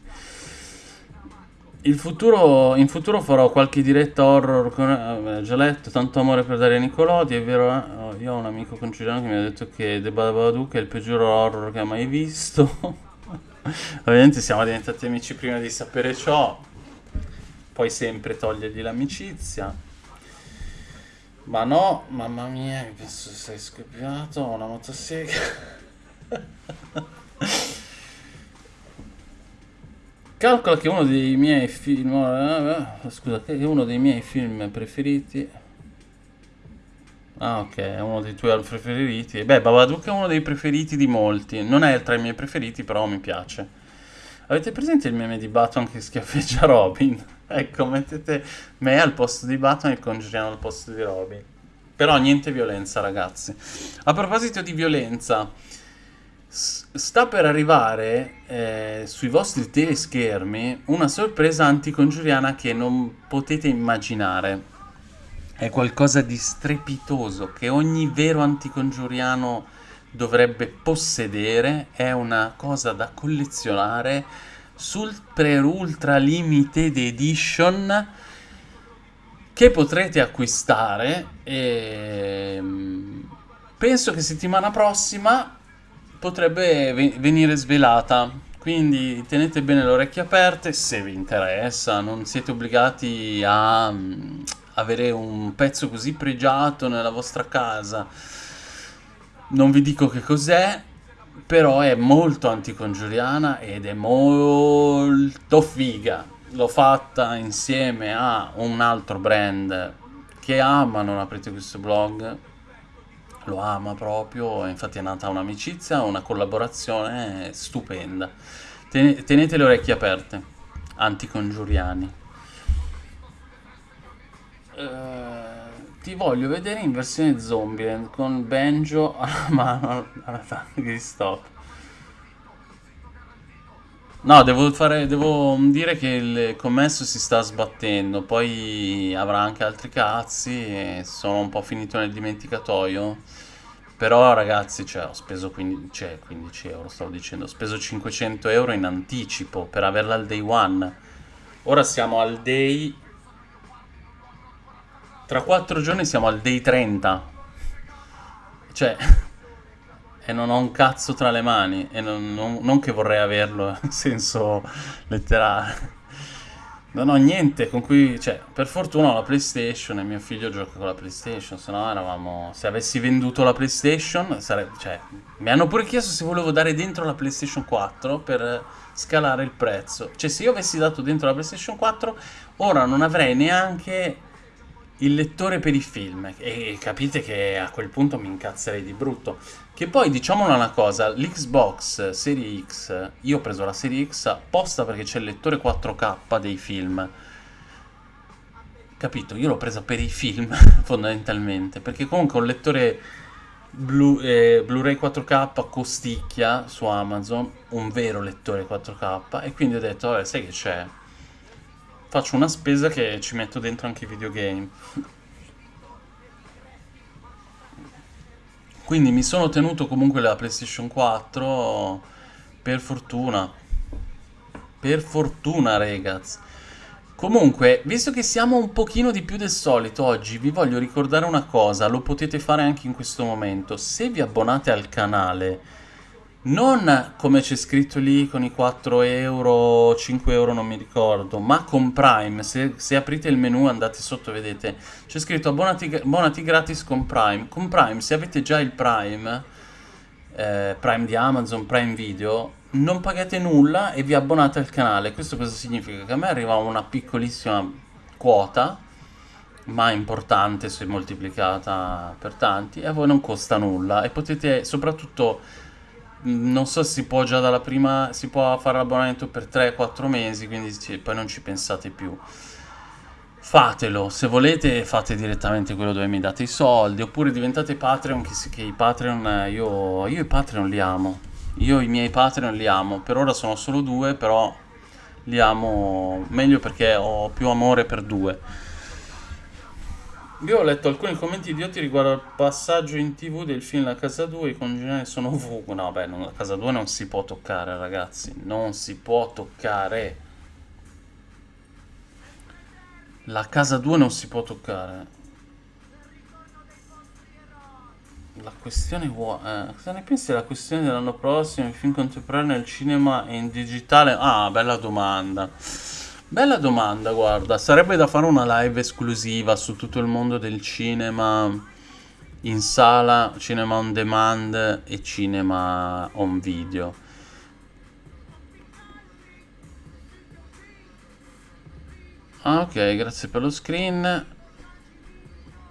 Il futuro, in futuro farò qualche diretta horror con... eh, già letto, tanto amore per Daria Nicolodi, è vero, eh? Oh, io ho un amico conciliano che mi ha detto che The Babadook è il peggior horror che ha mai visto. [laughs] Ovviamente siamo diventati amici prima di sapere ciò, puoi sempre togliergli l'amicizia. Ma no, mamma mia, mi penso sei scoppiato, ho una motosega. [laughs] Calcola che uno dei miei film... eh, Scusa, che è uno dei miei film preferiti... Ah, ok, è uno dei tuoi preferiti. Beh, Babadook è uno dei preferiti di molti. Non è tra i miei preferiti, però mi piace. Avete presente il meme di Batman che schiaffeggia Robin? [laughs] ecco, mettete me al posto di Batman e il Congiuriano al posto di Robin. Però niente violenza, ragazzi. A proposito di violenza, sta per arrivare eh, sui vostri teleschermi una sorpresa anticongiuriana che non potete immaginare. È qualcosa di strepitoso che ogni vero anticongiuriano dovrebbe possedere. È una cosa da collezionare. Super Ultra Limited Edition che potrete acquistare e mm, penso che settimana prossima potrebbe venire svelata. Quindi tenete bene le orecchie aperte se vi interessa, non siete obbligati a mm, avere un pezzo così pregiato nella vostra casa. Non vi dico che cos'è, però è molto anticongiuriana ed è molto figa. L'ho fatta insieme a un altro brand che ama non aprite questo blog lo ama proprio, infatti è nata un'amicizia, una collaborazione stupenda. tenete le orecchie aperte, anticongiuriani. Uh, ti voglio vedere in versione zombie con Banjo [laughs] alla mano all'attacco di stop. No, devo, fare, devo dire che il commesso si sta sbattendo, poi avrà anche altri cazzi e sono un po' finito nel dimenticatoio. Però ragazzi, cioè, ho speso 15, cioè, 15 euro, stavo dicendo, ho speso 500 euro in anticipo per averla al day one. Ora siamo al day... Tra 4 giorni siamo al day 30. Cioè [laughs] e non ho un cazzo tra le mani e non, non, non che vorrei averlo [laughs] in senso letterale non ho niente con cui cioè per fortuna ho la playstation e mio figlio gioca con la playstation se no eravamo se avessi venduto la playstation sarebbe cioè mi hanno pure chiesto se volevo dare dentro la playstation 4 per scalare il prezzo cioè se io avessi dato dentro la playstation 4 ora non avrei neanche il lettore per i film e capite che a quel punto mi incazzerei di brutto. Che poi diciamolo una cosa l'Xbox Serie X io ho preso la Serie X apposta perché c'è il lettore 4K dei film. Capito? Io l'ho presa per i film [laughs] fondamentalmente perché comunque un lettore Blu, eh, Blu-ray 4K costicchia su Amazon un vero lettore 4K e quindi ho detto vabbè sai che c'è faccio una spesa che ci metto dentro anche i videogame. Quindi mi sono tenuto comunque la PlayStation 4 per fortuna. Per fortuna, ragazzi. Comunque, visto che siamo un pochino di più del solito oggi, vi voglio ricordare una cosa, lo potete fare anche in questo momento. Se vi abbonate al canale non come c'è scritto lì con i 4 euro, 5 euro non mi ricordo, ma con Prime, se, se aprite il menu andate sotto vedete, c'è scritto abbonati, abbonati, gratis con Prime, con Prime se avete già il Prime, eh, Prime di Amazon, Prime Video, non pagate nulla e vi abbonate al canale, questo cosa significa? Che a me arriva una piccolissima quota, ma importante se moltiplicata per tanti, e a voi non costa nulla. E potete soprattutto non so si può già dalla prima, si può fare l'abbonamento per 3-4 mesi, quindi poi non ci pensate più. Fatelo, se volete fate direttamente quello dove mi date i soldi, oppure diventate Patreon, che, che i Patreon, io, io i Patreon li amo, io i miei Patreon li amo, per ora sono solo due, però li amo meglio perché ho più amore per due. Io ho letto alcuni commenti idioti riguardo al passaggio in tv del film La Casa 2, i congeniali sono ovunque. No, beh, la Casa 2 non si può toccare, ragazzi. Non si può toccare. La casa 2 non si può toccare. La questione. Eh, cosa ne pensi della questione dell'anno prossimo, i film contemporanei nel cinema e in digitale? Ah, bella domanda. Bella domanda, guarda. Sarebbe da fare una live esclusiva su tutto il mondo del cinema in sala, cinema on demand e cinema on video. Ah, ok, grazie per lo screen.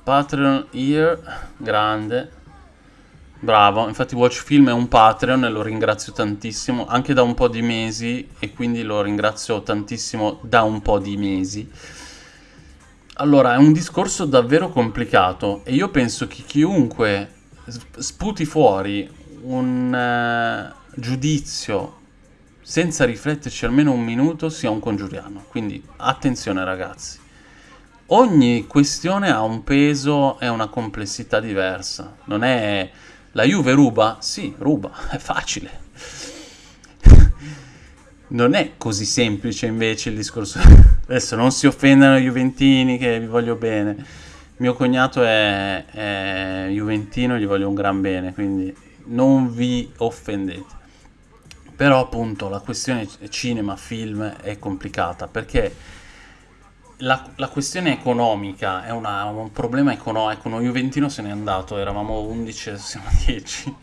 Patreon here, grande. Bravo, infatti Watch Film è un Patreon e lo ringrazio tantissimo, anche da un po' di mesi e quindi lo ringrazio tantissimo da un po' di mesi. Allora, è un discorso davvero complicato e io penso che chiunque sputi fuori un uh, giudizio senza rifletterci almeno un minuto sia un congiuriano. Quindi attenzione ragazzi. Ogni questione ha un peso e una complessità diversa. Non è la Juve ruba? Sì, ruba, [laughs] è facile. non è così semplice invece il discorso. [laughs] Adesso non si offendano i Juventini che vi voglio bene. Mio cognato è, è Juventino gli voglio un gran bene, quindi non vi offendete. Però appunto la questione cinema, film è complicata perché la, la, questione economica è una, un problema economico. Uno Juventino se n'è andato, eravamo 11, adesso siamo [laughs] 10.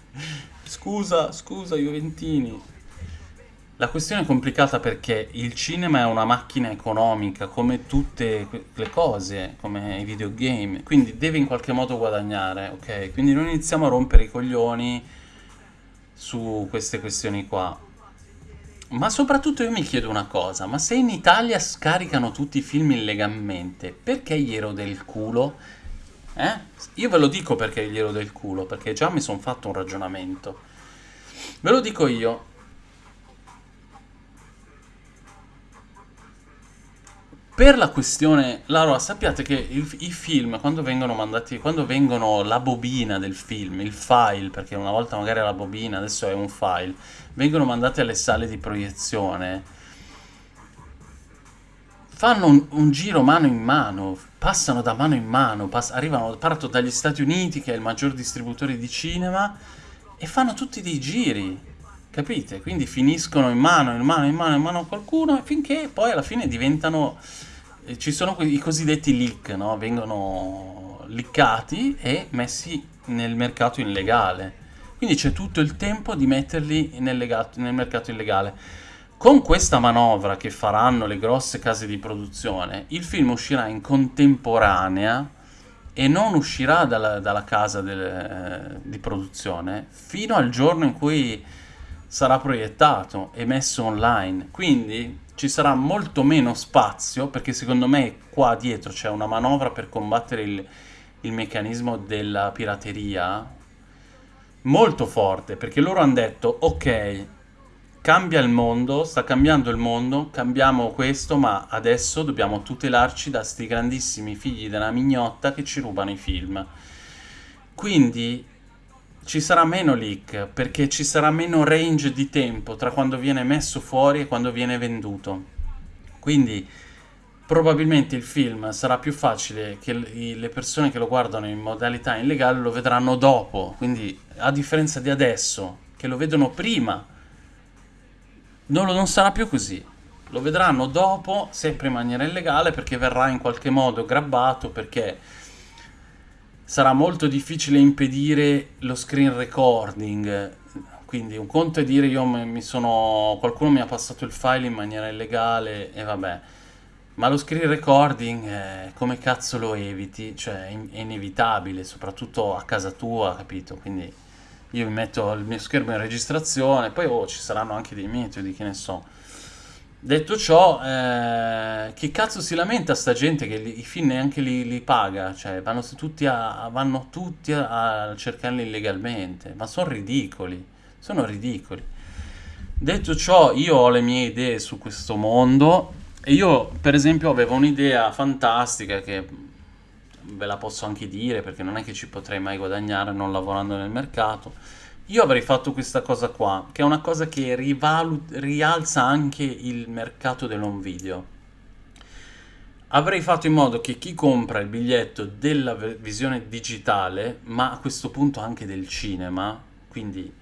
Scusa, scusa Juventini. La questione è complicata perché il cinema è una macchina economica, come tutte le cose, come i videogame, quindi deve in qualche modo guadagnare, ok? Quindi non iniziamo a rompere i coglioni su queste questioni qua. Ma soprattutto io mi chiedo una cosa, ma se in Italia scaricano tutti i film illegalmente, perché gli ero del culo? Eh? Io ve lo dico perché gli ero del culo, perché già mi sono fatto un ragionamento. Ve lo dico io. Per la questione, allora sappiate che il, i film quando vengono mandati, quando vengono la bobina del film, il file, perché una volta magari era la bobina, adesso è un file, vengono mandati alle sale di proiezione, fanno un, un giro mano in mano, passano da mano in mano, pass arrivano, partono dagli Stati Uniti, che è il maggior distributore di cinema, e fanno tutti dei giri, capite? Quindi finiscono in mano, in mano, in mano, in mano a qualcuno, finché poi alla fine diventano... Eh, ci sono i cosiddetti leak, no? Vengono liccati e messi nel mercato illegale. Quindi c'è tutto il tempo di metterli nel, legato, nel mercato illegale. Con questa manovra che faranno le grosse case di produzione, il film uscirà in contemporanea e non uscirà dalla, dalla casa del, eh, di produzione fino al giorno in cui sarà proiettato e messo online. Quindi ci sarà molto meno spazio perché secondo me qua dietro c'è una manovra per combattere il, il meccanismo della pirateria molto forte perché loro hanno detto ok cambia il mondo, sta cambiando il mondo, cambiamo questo ma adesso dobbiamo tutelarci da sti grandissimi figli della mignotta che ci rubano i film. Quindi ci sarà meno leak perché ci sarà meno range di tempo tra quando viene messo fuori e quando viene venduto. Quindi probabilmente il film sarà più facile che le persone che lo guardano in modalità illegale lo vedranno dopo, quindi a differenza di adesso, che lo vedono prima, non, lo, non sarà più così. Lo vedranno dopo, sempre in maniera illegale, perché verrà in qualche modo grabbato, perché sarà molto difficile impedire lo screen recording. Quindi un conto è dire io mi sono... qualcuno mi ha passato il file in maniera illegale e vabbè ma lo screen recording, eh, come cazzo lo eviti? Cioè, è inevitabile, soprattutto a casa tua, capito? Quindi io mi metto il mio schermo in registrazione, poi oh, ci saranno anche dei metodi, che ne so. Detto ciò, eh, che cazzo si lamenta sta gente che li, i film neanche li, li paga? Cioè, vanno tutti, a, vanno tutti a, a cercarli illegalmente, ma sono ridicoli, sono ridicoli. Detto ciò, io ho le mie idee su questo mondo e io, per esempio, avevo un'idea fantastica che ve la posso anche dire perché non è che ci potrei mai guadagnare non lavorando nel mercato. Io avrei fatto questa cosa qua, che è una cosa che rialza anche il mercato dell'home video. avrei fatto in modo che chi compra il biglietto della visione digitale, ma a questo punto anche del cinema, quindi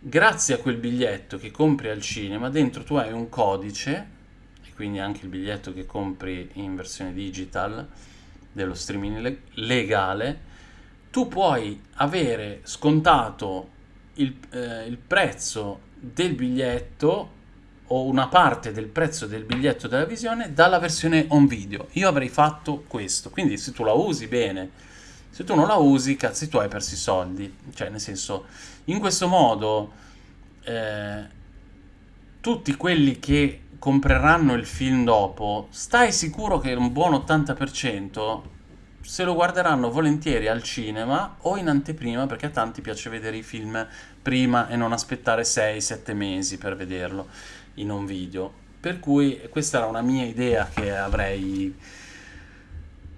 grazie a quel biglietto che compri al cinema, dentro tu hai un codice, quindi anche il biglietto che compri in versione digital dello streaming legale, tu puoi avere scontato il, eh, il prezzo del biglietto o una parte del prezzo del biglietto della visione dalla versione on video. Io avrei fatto questo, quindi se tu la usi bene, se tu non la usi, cazzi tu hai perso i soldi. Cioè, nel senso, in questo modo eh, tutti quelli che compreranno il film dopo, stai sicuro che un buon 80% se lo guarderanno volentieri al cinema o in anteprima perché a tanti piace vedere i film prima e non aspettare 6-7 mesi per vederlo in un video. Per cui questa era una mia idea che avrei,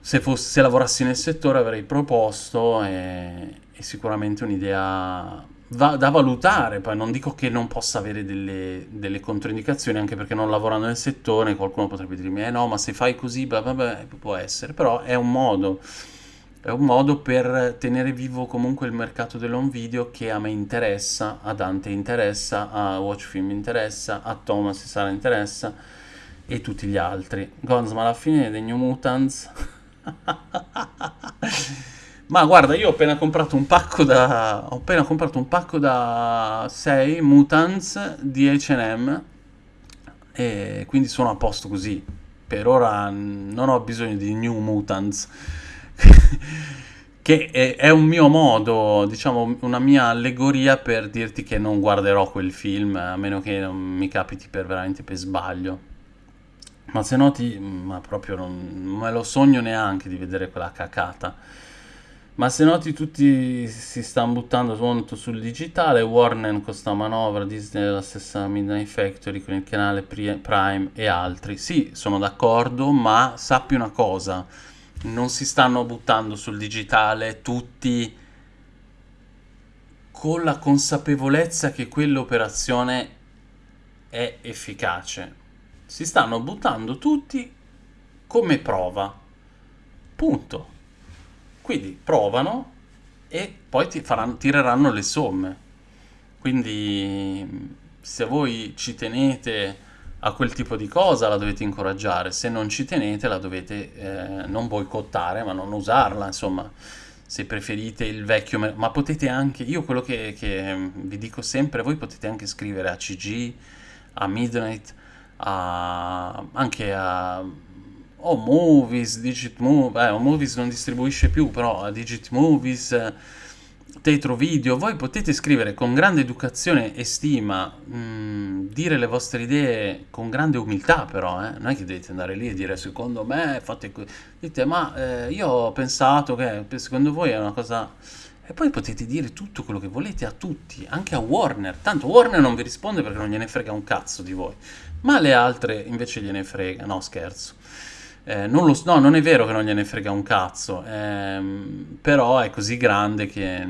se, fosse, se lavorassi nel settore, avrei proposto e, e sicuramente un'idea va, da valutare. Poi non dico che non possa avere delle, delle, controindicazioni, anche perché non lavorando nel settore qualcuno potrebbe dirmi, eh no, ma se fai così, blah, blah, blah, può essere, però è un modo è un modo per tenere vivo comunque il mercato dell'home video che a me interessa, a Dante interessa, a Watchfilm interessa, a Thomas e Sara interessa e tutti gli altri. Gonz, ma alla fine dei New Mutants... [laughs] ma guarda, io ho appena comprato un pacco da... ho appena comprato un pacco da 6 Mutants di H&M e quindi sono a posto così. Per ora non ho bisogno di New Mutants [laughs] che è, è, un mio modo, diciamo, una mia allegoria per dirti che non guarderò quel film, a meno che non mi capiti per veramente per sbaglio. Ma se noti, ma proprio non me lo sogno neanche di vedere quella cacata. Ma se noti tutti si stanno buttando molto sul digitale, Warner con questa manovra, Disney la stessa Midnight Factory con il canale Prime e altri. Sì, sono d'accordo, ma sappi una cosa non si stanno buttando sul digitale tutti con la consapevolezza che quell'operazione è efficace. Si stanno buttando tutti come prova. Punto. Quindi provano e poi ti faranno, tireranno le somme. Quindi se voi ci tenete a quel tipo di cosa la dovete incoraggiare, se non ci tenete la dovete eh, non boicottare, ma non usarla, insomma, se preferite il vecchio, ma potete anche, io quello che, che vi dico sempre, voi potete anche scrivere a CG, a Midnight, a, anche a o Movies, Digit Movies, eh, Movies non distribuisce più, però Digit Movies Tetro Video, voi potete scrivere con grande educazione e stima, mh, mm, dire le vostre idee con grande umiltà però, eh? non è che dovete andare lì e dire secondo me fate così, dite ma eh, io ho pensato che secondo voi è una cosa... E poi potete dire tutto quello che volete a tutti, anche a Warner. Tanto Warner non vi risponde perché non gliene frega un cazzo di voi. Ma le altre invece gliene frega. No, scherzo. Eh, non lo, no, non è vero che non gliene frega un cazzo, ehm, però è così grande che,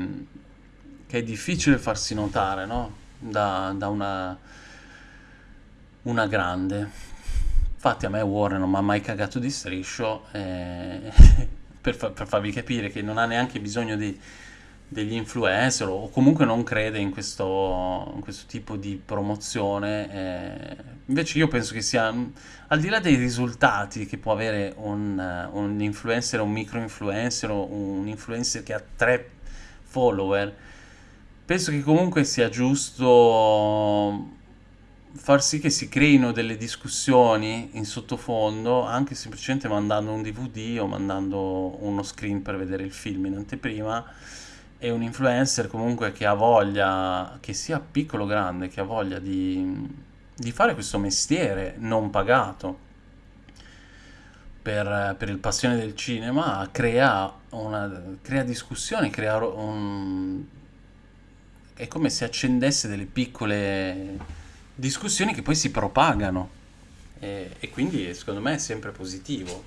che, è difficile farsi notare, no? Da, da una, una, grande. Infatti a me Warren non mi ha mai cagato di striscio eh, [laughs] per, fa, per farvi capire che non ha neanche bisogno di degli influencer o comunque non crede in questo, in questo tipo di promozione. Eh, invece io penso che sia, al di là dei risultati che può avere un, un influencer, un micro influencer o un influencer che ha tre follower, penso che comunque sia giusto far sì che si creino delle discussioni in sottofondo anche semplicemente mandando un DVD o mandando uno screen per vedere il film in anteprima è un influencer comunque che ha voglia, che sia piccolo o grande, che ha voglia di, di fare questo mestiere non pagato per, per il passione del cinema, crea, una, crea discussioni, crea un... è come se accendesse delle piccole discussioni che poi si propagano e, e quindi secondo me è sempre positivo.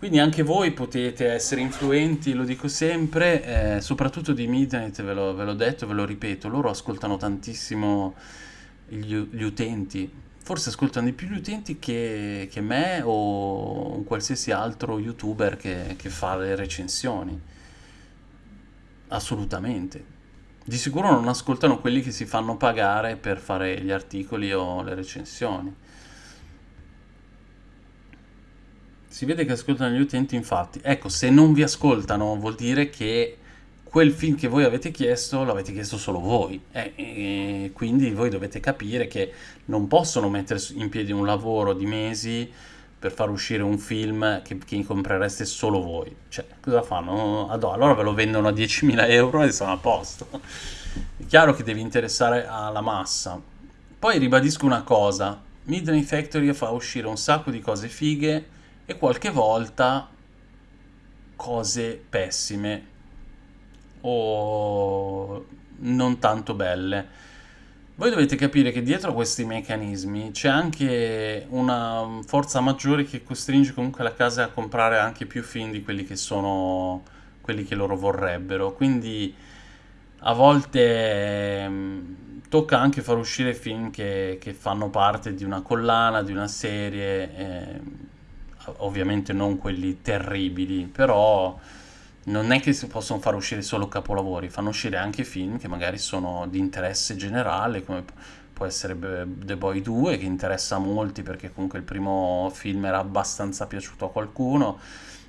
Quindi anche voi potete essere influenti, lo dico sempre, eh, soprattutto di Midnight, ve l'ho, detto, ve lo ripeto, loro ascoltano tantissimo gli, gli, utenti, forse ascoltano di più gli utenti che, che me o un qualsiasi altro youtuber che, che fa le recensioni. Assolutamente. Di sicuro non ascoltano quelli che si fanno pagare per fare gli articoli o le recensioni. Si vede che ascoltano gli utenti, infatti. Ecco, se non vi ascoltano vuol dire che quel film che voi avete chiesto l'avete chiesto solo voi. Eh, e quindi voi dovete capire che non possono mettere in piedi un lavoro di mesi per far uscire un film che, che comprereste solo voi. Cioè cosa fanno? allora ve lo vendono a 10.000 euro e sono a posto. È chiaro che devi interessare alla massa. Poi ribadisco una cosa. Midnight Factory fa uscire un sacco di cose fighe e qualche volta cose pessime o non tanto belle. Voi dovete capire che dietro a questi meccanismi c'è anche una forza maggiore che costringe comunque la casa a comprare anche più film di quelli che sono quelli che loro vorrebbero. Quindi a volte eh, tocca anche far uscire film che, che, fanno parte di una collana, di una serie, eh, ovviamente non quelli terribili, però non è che si possono far uscire solo capolavori, fanno uscire anche film che magari sono di interesse generale, come può essere The Boy 2, che interessa a molti perché comunque il primo film era abbastanza piaciuto a qualcuno.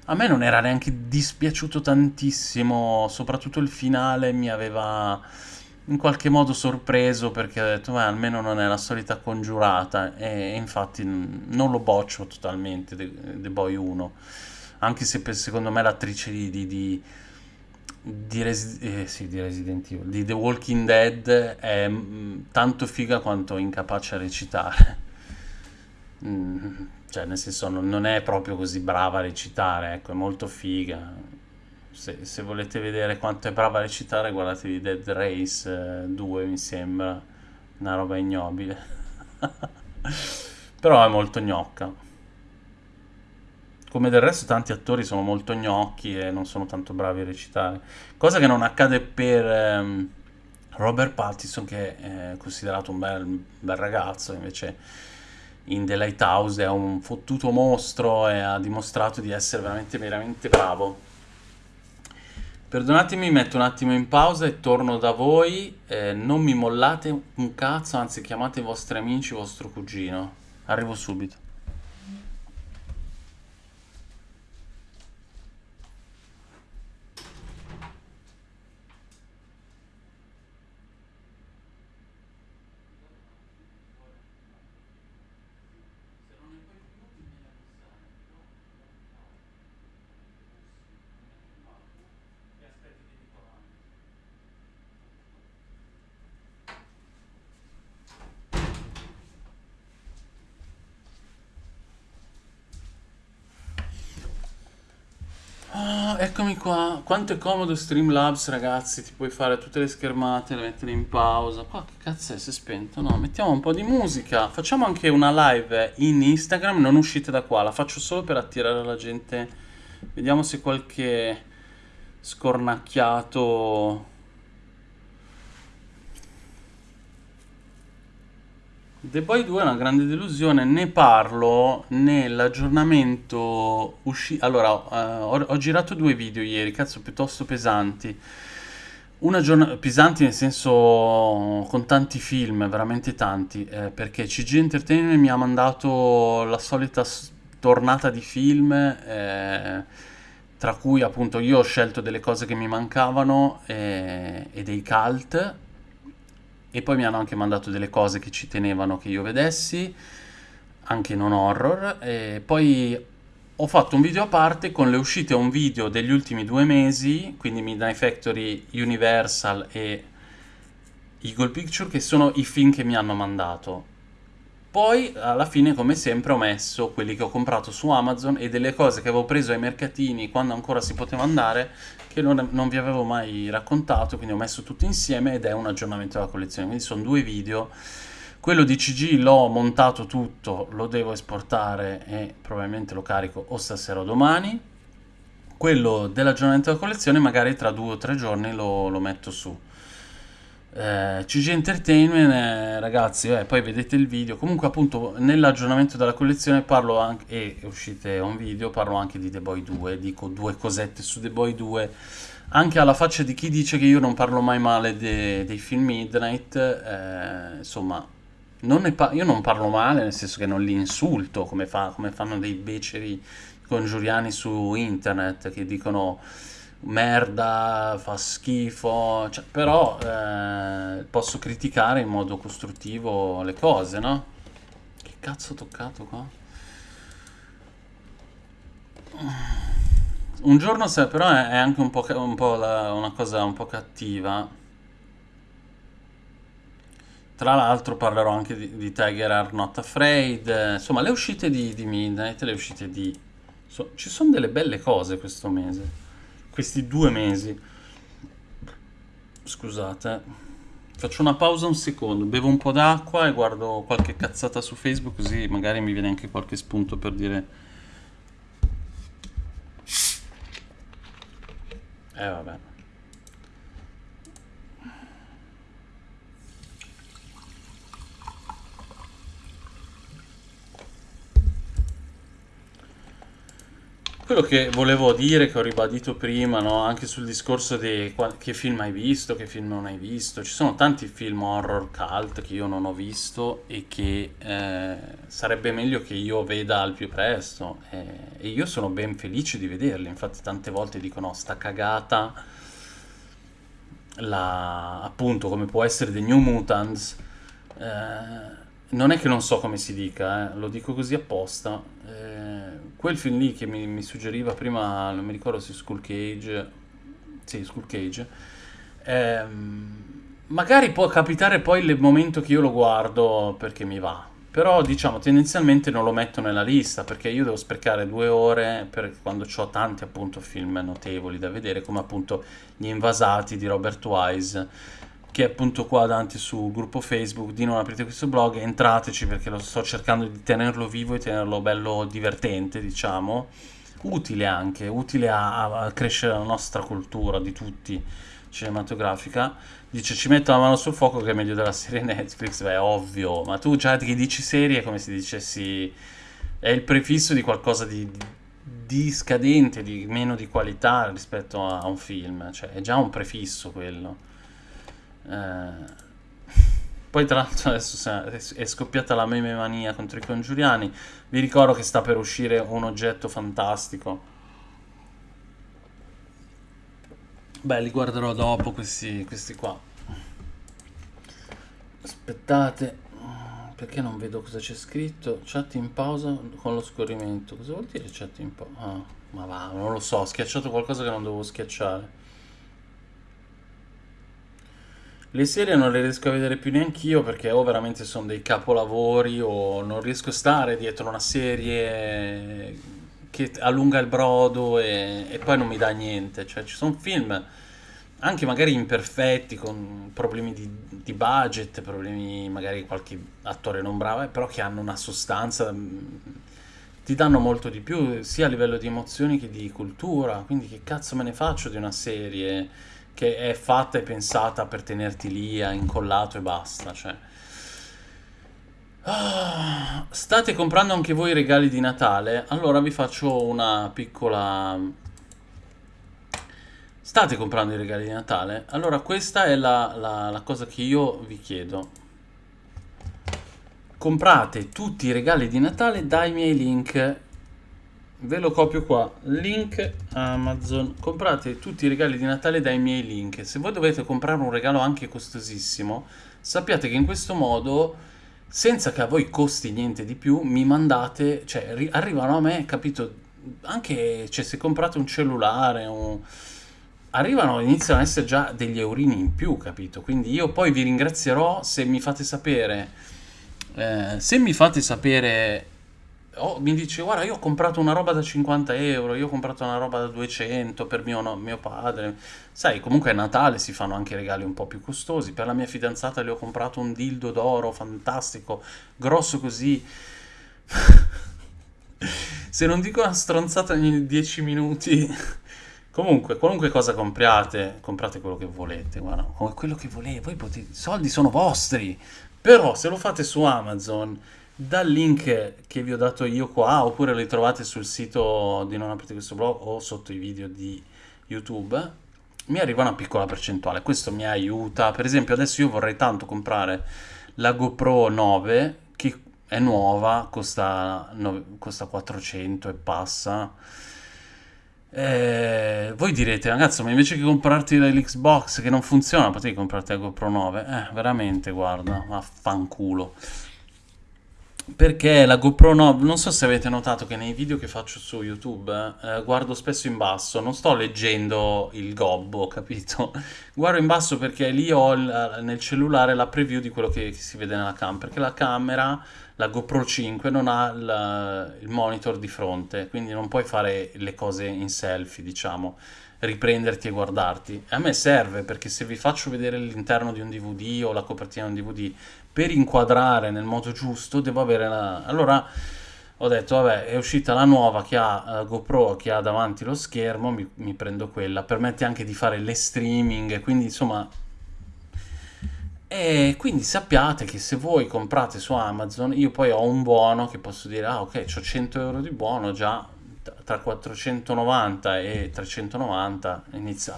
A me non era neanche dispiaciuto tantissimo, soprattutto il finale mi aveva in qualche modo sorpreso perché ho detto, ma almeno non è la solita congiurata e infatti non lo boccio totalmente The, Boy 1 anche se per, secondo me l'attrice di, di, di, di, Resi- eh, sì, di Resident Evil, di The Walking Dead è tanto figa quanto incapace a recitare. [laughs] mm, cioè, nel senso, non, è proprio così brava a recitare, ecco, è molto figa. Se, se volete vedere quanto è brava a recitare, guardatevi Dead Race eh, 2, mi sembra, una roba ignobile. [laughs] Però è molto gnocca. Come del resto tanti attori sono molto gnocchi e non sono tanto bravi a recitare. Cosa che non accade per um, Robert Pattinson che è considerato un bel, bel ragazzo, invece in The Lighthouse è un fottuto mostro e ha dimostrato di essere veramente, veramente bravo. Perdonatemi, metto un attimo in pausa e torno da voi. Eh, non mi mollate un cazzo, anzi chiamate i vostri amici, vostro cugino. Arrivo subito. Qua. Quanto è comodo Streamlabs, ragazzi. Ti puoi fare tutte le schermate, le mettere in pausa. Qua che cazzo è? Si è spento? No, mettiamo un po' di musica. Facciamo anche una live in Instagram. Non uscite da qua, la faccio solo per attirare la gente. Vediamo se qualche scornacchiato The Boy 2 è una grande delusione, ne parlo nell'aggiornamento uscito... Allora, uh, ho, ho, girato due video ieri, cazzo, piuttosto pesanti. Una giornata... pesanti nel senso con tanti film, veramente tanti, eh, perché CG Entertainment mi ha mandato la solita tornata di film, eh, tra cui appunto io ho scelto delle cose che mi mancavano eh, e dei cult e poi mi hanno anche mandato delle cose che ci tenevano che io vedessi, anche non horror, e poi ho fatto un video a parte con le uscite a un video degli ultimi due mesi, quindi Midnight Factory, Universal e Eagle Picture, che sono i film che mi hanno mandato. Poi alla fine come sempre ho messo quelli che ho comprato su Amazon e delle cose che avevo preso ai mercatini quando ancora si poteva andare che non, non, vi avevo mai raccontato, quindi ho messo tutto insieme ed è un aggiornamento della collezione. Quindi sono due video. Quello di CG l'ho montato tutto, lo devo esportare e probabilmente lo carico o stasera o domani. Quello dell'aggiornamento della collezione magari tra due o tre giorni lo, lo metto su. Eh, CG Entertainment, eh, ragazzi, eh, poi vedete il video. Comunque, appunto, nell'aggiornamento della collezione parlo anche, e uscite un video, parlo anche di The Boy 2, dico due cosette su The Boy 2, anche alla faccia di chi dice che io non parlo mai male de- dei film Midnight, eh, insomma, non io non parlo male, nel senso che non li insulto, come, fa- come fanno dei beceri congiuriani su internet che dicono merda, fa schifo, cioè, però eh, posso criticare in modo costruttivo le cose, no? Che cazzo ho toccato qua? Un giorno se però è, è anche un po', un po la, una cosa un po' cattiva. Tra l'altro parlerò anche di, di, Tiger Are Not Afraid, insomma le uscite di, di Midnight, le uscite di... So, ci sono delle belle cose questo mese questi due mesi. Scusate. Faccio una pausa un secondo, bevo un po' d'acqua e guardo qualche cazzata su Facebook così magari mi viene anche qualche spunto per dire... Eh vabbè. Quello che volevo dire, che ho ribadito prima, no? anche sul discorso di che film hai visto, che film non hai visto, ci sono tanti film horror cult che io non ho visto e che eh, sarebbe meglio che io veda al più presto eh, e io sono ben felice di vederli, infatti tante volte dicono sta cagata, la, appunto come può essere The New Mutants, eh, non è che non so come si dica, eh, lo dico così apposta. Quel film lì che mi, mi, suggeriva prima, non mi ricordo se Skull Cage, sì, Skull Cage, ehm, magari può capitare poi il momento che io lo guardo perché mi va. Però diciamo tendenzialmente non lo metto nella lista perché io devo sprecare due ore per quando ho tanti appunto film notevoli da vedere come appunto Gli Invasati di Robert Wise che è appunto qua davanti sul gruppo Facebook di non aprite questo blog, entrateci perché lo sto cercando di tenerlo vivo e tenerlo bello divertente, diciamo, utile anche, utile a, a crescere la nostra cultura di tutti cinematografica. Dice ci metto la mano sul fuoco che è meglio della serie Netflix, beh, ovvio, ma tu già che dici serie è come se dicessi è il prefisso di qualcosa di, di scadente, di meno di qualità rispetto a un film, cioè è già un prefisso quello. Eh, poi tra l'altro adesso è scoppiata la meme mania contro i congiuriani. Vi ricordo che sta per uscire un oggetto fantastico. Beh, li guarderò dopo questi, questi qua. Aspettate, perché non vedo cosa c'è scritto? Chat in pausa con lo scorrimento. Cosa vuol dire chat in pausa? Ah, ma va, non lo so, ho schiacciato qualcosa che non dovevo schiacciare. Le serie non le riesco a vedere più neanche io perché o veramente sono dei capolavori o non riesco a stare dietro una serie che allunga il brodo e, e poi non mi dà niente. Cioè, ci sono film anche magari imperfetti, con problemi di, di, budget, problemi magari qualche attore non bravo, eh, però che hanno una sostanza, mm, ti danno molto di più, sia a livello di emozioni che di cultura. Quindi che cazzo me ne faccio di una serie? Che è fatta e pensata per tenerti lì incollato e basta, cioè. Ah, state comprando anche voi i regali di Natale? Allora vi faccio una piccola... State comprando i regali di Natale? Allora questa è la, la, la cosa che io vi chiedo. Comprate tutti i regali di Natale dai miei link ve lo copio qua. Link Amazon. Comprate tutti i regali di Natale dai miei link. Se voi dovete comprare un regalo anche costosissimo sappiate che in questo modo senza che a voi costi niente di più mi mandate cioè arrivano a me capito? Anche cioè, se comprate un cellulare un... arrivano iniziano ad essere già degli eurini in più capito? Quindi io poi vi ringrazierò se mi fate sapere eh, se mi fate sapere oh, mi dice guarda io ho comprato una roba da 50 euro, io ho comprato una roba da 200 per mio, no, mio padre. Sai, comunque a Natale si fanno anche regali un po' più costosi. Per la mia fidanzata le ho comprato un dildo d'oro fantastico, grosso così. [laughs] Se non dico una stronzata ogni 10 minuti, [laughs] Comunque, qualunque cosa compriate, comprate quello che volete, guarda, quello che volete, voi potete, i soldi sono vostri, però se lo fate su Amazon, dal link che vi ho dato io qua, oppure li trovate sul sito di Non aprite questo blog o sotto i video di YouTube, mi arriva una piccola percentuale, questo mi aiuta, per esempio adesso io vorrei tanto comprare la GoPro 9, che è nuova, costa, costa 400 e passa, eh, voi direte, ragazzo, ma invece che comprarti l'Xbox che non funziona, potevi comprarti la GoPro 9? Eh, veramente, guarda, vaffanculo. Perché la GoPro 9, non so se avete notato che nei video che faccio su YouTube eh, guardo spesso in basso, non sto leggendo il gobbo, capito? [laughs] Guardo in basso perché lì ho il, nel cellulare la preview di quello che, che si vede nella cam, perché la camera la GoPro 5 non ha il, il monitor di fronte, quindi non puoi fare le cose in selfie, diciamo, riprenderti e guardarti. A me serve perché se vi faccio vedere l'interno di un DVD o la copertina di un DVD, per inquadrare nel modo giusto devo avere la... Allora ho detto, vabbè, è uscita la nuova che ha uh, GoPro, che ha davanti lo schermo, mi, mi prendo quella. Permette anche di fare le streaming, quindi insomma e quindi sappiate che se voi comprate su Amazon, io poi ho un buono che posso dire, ah ok, ho 100 euro di buono già tra 490 e 390 inizia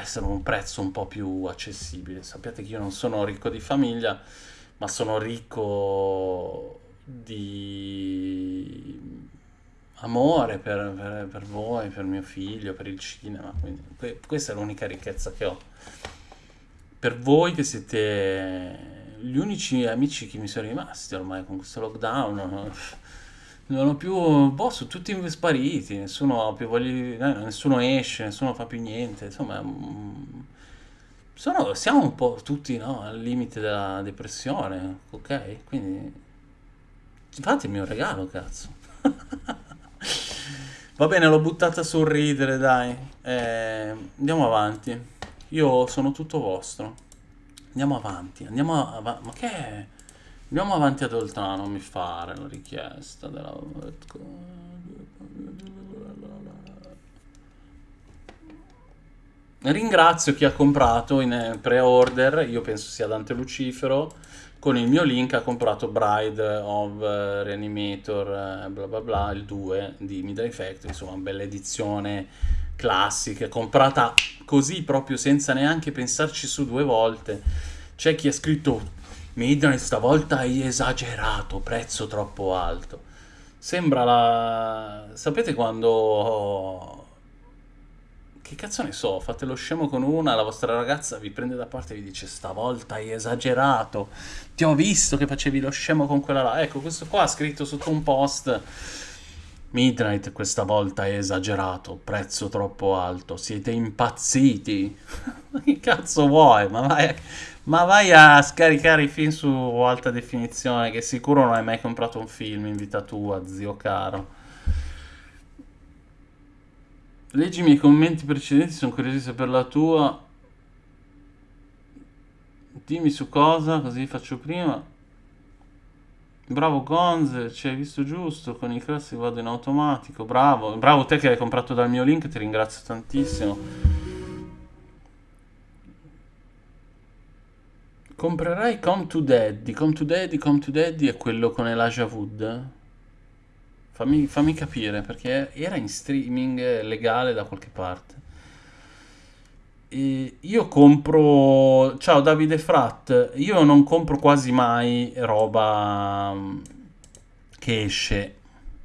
essere un prezzo un po' più accessibile. Sappiate che io non sono ricco di famiglia, ma sono ricco di amore per, per, per voi, per mio figlio, per il cinema. Quindi questa è l'unica ricchezza che ho per voi che siete gli unici amici che mi sono rimasti ormai con questo lockdown, non ho più, boh, sono tutti spariti, nessuno ha più voglia, eh, nessuno esce, nessuno fa più niente, insomma, mm, sono, siamo un po' tutti no, al limite della depressione, ok? Quindi fate il mio regalo, cazzo. [laughs] Va bene, l'ho buttata sul ridere, dai. Eh, andiamo avanti. Io sono tutto vostro. Andiamo avanti, andiamo avanti. Ma che è? Andiamo avanti ad oltre, non mi fare la richiesta della... Ringrazio chi ha comprato in pre-order, io penso sia Dante Lucifero, con il mio link ha comprato Bride of Reanimator, eh, bla bla bla, il 2 di Midnight Factory, insomma, bella edizione classica, comprata così proprio senza neanche pensarci su due volte. C'è chi ha scritto Midnight stavolta hai esagerato, prezzo troppo alto. Sembra la... Sapete quando... Che cazzo ne so, fate lo scemo con una, la vostra ragazza vi prende da parte e vi dice stavolta hai esagerato, ti ho visto che facevi lo scemo con quella là. Ecco, questo qua ha scritto sotto un post Midnight questa volta è esagerato, prezzo troppo alto, siete impazziti. [laughs] che cazzo vuoi? Ma vai, ma vai, a scaricare i film su alta definizione, che sicuro non hai mai comprato un film in vita tua, zio caro. Leggi i miei commenti precedenti, sono curioso di sapere la tua. Dimmi su cosa, così faccio prima. Bravo Gonze, ci hai visto giusto, con i classici vado in automatico, bravo, bravo te che hai comprato dal mio link, ti ringrazio tantissimo. Comprerai Come to Daddy, Come to Daddy, Come to Daddy è quello con Elijah Wood? Fammi, fammi capire, perché era in streaming legale da qualche parte. E io compro... Ciao Davide Frat, io non compro quasi mai roba mm, che esce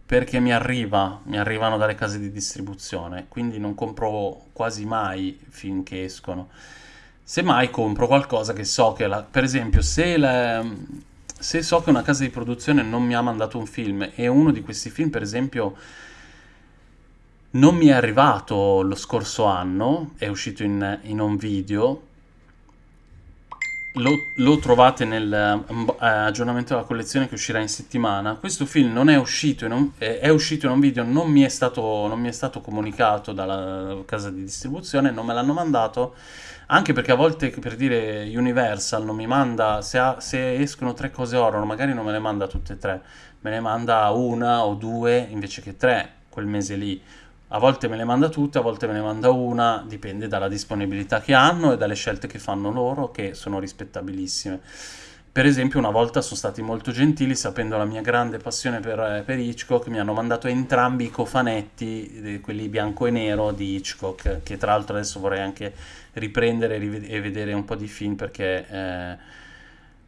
perché mi arriva, mi arrivano dalle case di distribuzione, quindi non compro quasi mai film che escono. Semmai compro qualcosa che so che, la, per esempio, se, la, se so che una casa di produzione non mi ha mandato un film e uno di questi film, per esempio, non mi è arrivato lo scorso anno, è uscito in, in un video, lo, lo, trovate nell'aggiornamento della collezione che uscirà in settimana. Questo film non è uscito in un, è uscito in un video, non mi, stato, non mi è stato comunicato dalla casa di distribuzione, non me l'hanno mandato, anche perché a volte, per dire, Universal non mi manda, se, ha, se escono tre cose horror, magari non me le manda tutte e tre, me ne manda una o due invece che tre quel mese lì A volte me le manda tutte, a volte me ne manda una, dipende dalla disponibilità che hanno e dalle scelte che fanno loro, che sono rispettabilissime. Per esempio, una volta sono stati molto gentili, sapendo la mia grande passione per, per Hitchcock, mi hanno mandato entrambi i cofanetti, quelli bianco e nero di Hitchcock, che tra l'altro adesso vorrei anche riprendere e vedere un po' di film perché eh,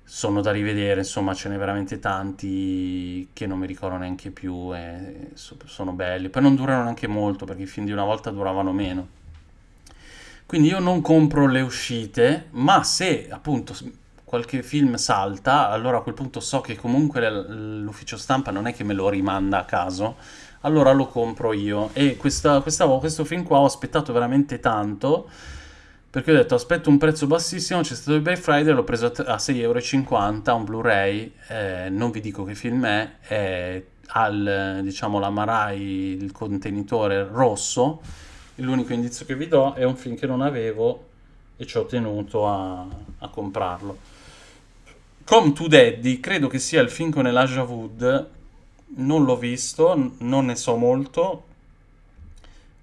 sono da rivedere, insomma ce n'è veramente tanti che non mi ricordo neanche più e sono belli. Poi non durano neanche molto perché i film di una volta duravano meno. Quindi io non compro le uscite, ma se appunto qualche film salta, allora a quel punto so che comunque l'ufficio stampa non è che me lo rimanda a caso, allora lo compro io. E questa, questa, questo film qua ho aspettato veramente tanto perché ho detto aspetto un prezzo bassissimo, c'è stato il Black Friday, l'ho preso a 6,50 euro, un Blu-ray, eh, non vi dico che film è, è al, diciamo, l'Amarai, il contenitore rosso, l'unico indizio che vi do è un film che non avevo e ci ho tenuto a, a comprarlo. Come to Daddy, credo che sia il film con Elijah Wood, non l'ho visto, non ne so molto,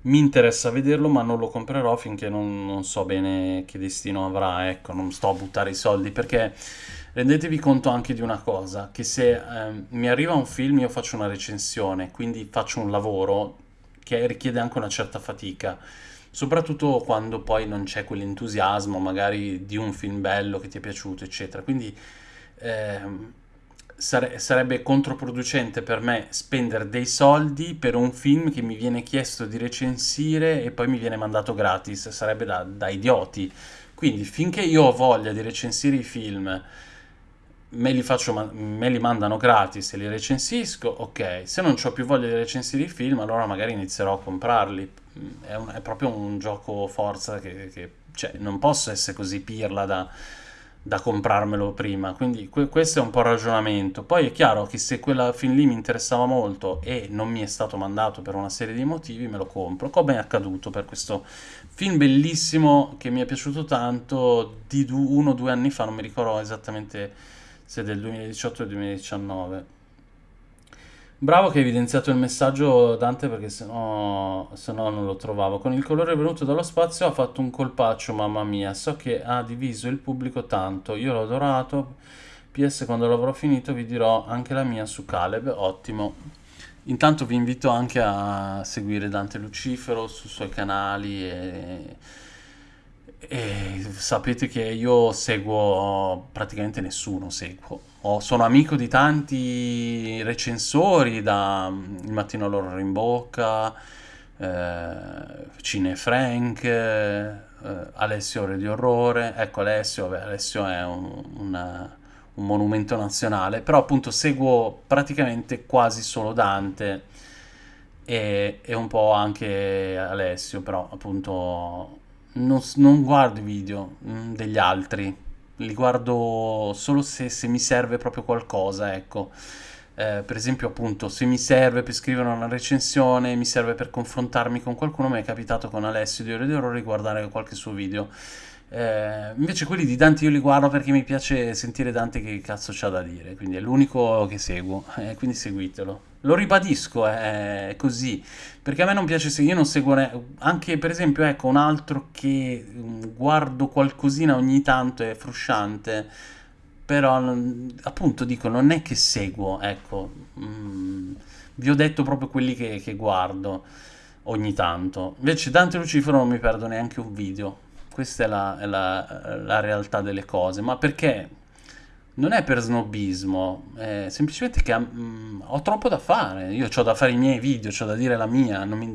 mi interessa vederlo ma non lo comprerò finché non, non, so bene che destino avrà, ecco, non sto a buttare i soldi perché rendetevi conto anche di una cosa, che se eh, mi arriva un film io faccio una recensione, quindi faccio un lavoro che richiede anche una certa fatica, soprattutto quando poi non c'è quell'entusiasmo magari di un film bello che ti è piaciuto, eccetera, quindi... Eh, sare- sarebbe controproducente per me spendere dei soldi per un film che mi viene chiesto di recensire e poi mi viene mandato gratis, sarebbe da, da idioti. Quindi finché io ho voglia di recensire i film, me li, faccio, me li mandano gratis e li recensisco, ok. Se non ho più voglia di recensire i film, allora magari inizierò a comprarli. È, un, è proprio un gioco forza che, che cioè, non posso essere così pirla da da comprarmelo prima, quindi que- questo è un po' il ragionamento. Poi è chiaro che se quella film lì mi interessava molto e non mi è stato mandato per una serie di motivi, me lo compro, come è accaduto per questo film bellissimo che mi è piaciuto tanto di uno o due anni fa, non mi ricordo esattamente se del 2018 o 2019 Bravo che hai evidenziato il messaggio Dante perché sennò, sennò non lo trovavo. Con il colore venuto dallo spazio ha fatto un colpaccio, mamma mia. So che ha diviso il pubblico tanto. Io l'ho adorato. PS quando l'avrò finito vi dirò anche la mia su Caleb. Ottimo. Intanto vi invito anche a seguire Dante Lucifero sui suoi canali e e sapete che io seguo praticamente nessuno, seguo. Ho, sono amico di tanti recensori, da mm, Il mattino all'orrore in bocca, eh, Cine Frank, eh, Alessio Ore di Orrore. Ecco, Alessio, beh, Alessio è un, una, un monumento nazionale, però appunto seguo praticamente quasi solo Dante e, e un po' anche Alessio, però appunto non, non guardo i video mm, degli altri, li guardo solo se, se mi serve proprio qualcosa, ecco. Eh, per esempio, appunto, se mi serve per scrivere una recensione, mi serve per confrontarmi con qualcuno, mi è capitato con Alessio di Ore di Orrore di guardare qualche suo video. Eh, invece quelli di Dante io li guardo perché mi piace sentire Dante che cazzo c'ha da dire, quindi è l'unico che seguo, eh, quindi seguitelo. Lo ribadisco, è così, perché a me non piace se io non seguo anche per esempio, ecco, un altro che mm, guardo qualcosina ogni tanto è frusciante, però appunto dico, non è che seguo, ecco, mm, vi ho detto proprio quelli che, che guardo ogni tanto. Invece Dante Lucifero non mi perdo neanche un video questa è la, è la, la realtà delle cose. Ma perché? Non è per snobismo, è semplicemente che mh, mm, ho troppo da fare. Io ho da fare i miei video, ho da dire la mia. Mi,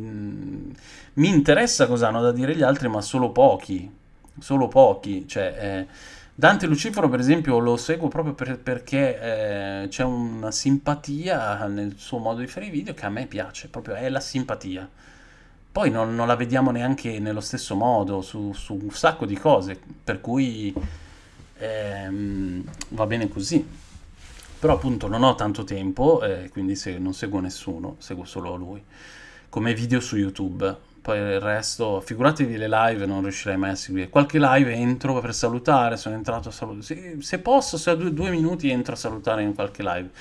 mi, interessa cosa hanno da dire gli altri, ma solo pochi. Solo pochi. Cioè, eh, Dante Lucifero, per esempio, lo seguo proprio per, perché eh, c'è una simpatia nel suo modo di fare i video che a me piace, proprio è la simpatia poi non, non, la vediamo neanche nello stesso modo su, su un sacco di cose, per cui ehm, va bene così. Però appunto non ho tanto tempo, eh, quindi se, non seguo nessuno, seguo solo lui. Come video su YouTube, poi il resto, figuratevi le live, non riuscirei mai a seguire. Qualche live entro per salutare, sono entrato a salutare. Se, se posso, se ho due, due, minuti entro a salutare in qualche live.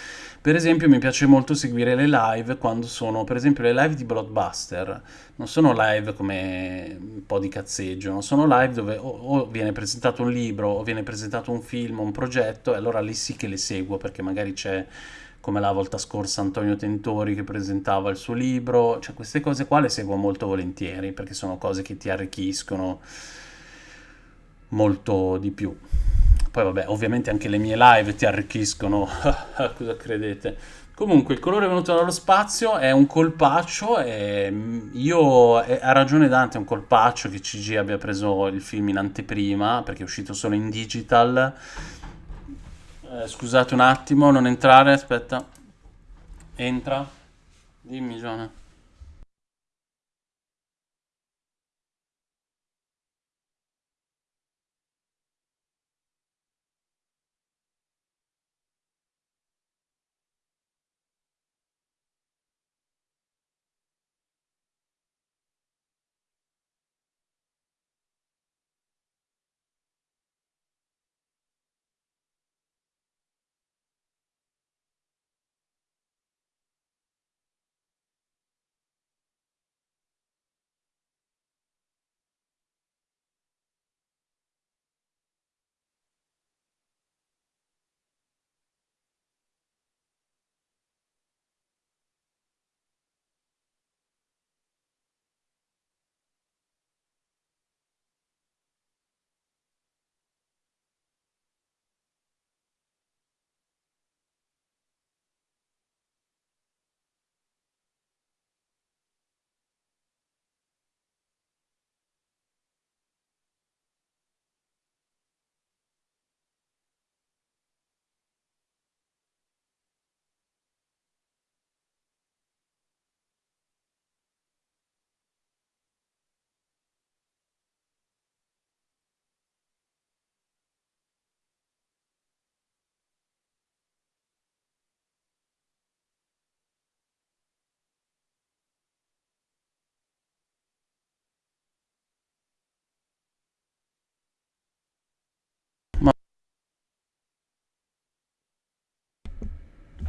Per esempio mi piace molto seguire le live quando sono, per esempio le live di Blockbuster, non sono live come un po' di cazzeggio, non sono live dove o, o viene presentato un libro o viene presentato un film, un progetto, e allora lì sì che le seguo perché magari c'è come la volta scorsa Antonio Tentori che presentava il suo libro, cioè queste cose qua le seguo molto volentieri perché sono cose che ti arricchiscono molto di più. Poi vabbè, ovviamente anche le mie live ti arricchiscono, [laughs] cosa credete? Comunque, il colore venuto dallo spazio è un colpaccio e io, ha ragione Dante, è un colpaccio che CG abbia preso il film in anteprima perché è uscito solo in digital eh, scusate un attimo, non entrare, aspetta. Entra. Dimmi, Giona.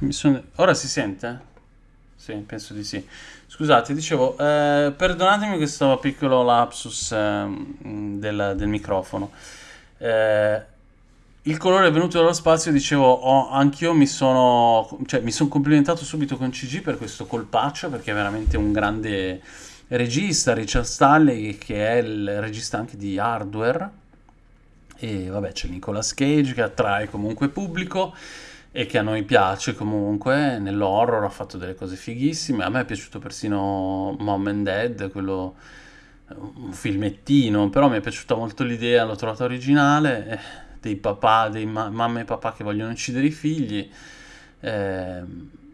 Sono... Ora si sente? Sì, penso di sì. Scusate, dicevo, eh, perdonatemi questo piccolo lapsus eh, del, del, microfono. Eh, il colore è venuto dallo spazio, dicevo, oh, anch'io mi sono, cioè, mi sono complimentato subito con CG per questo colpaccio, perché è veramente un grande regista, Richard Stanley, che è il regista anche di Hardware. E vabbè, c'è Nicolas Cage che attrae comunque pubblico e che a noi piace comunque, nell'horror ha fatto delle cose fighissime, a me è piaciuto persino Mom and Dad, quello un filmettino, però mi è piaciuta molto l'idea, l'ho trovata originale, eh, dei papà, dei ma- mamma e papà che vogliono uccidere i figli. Eh,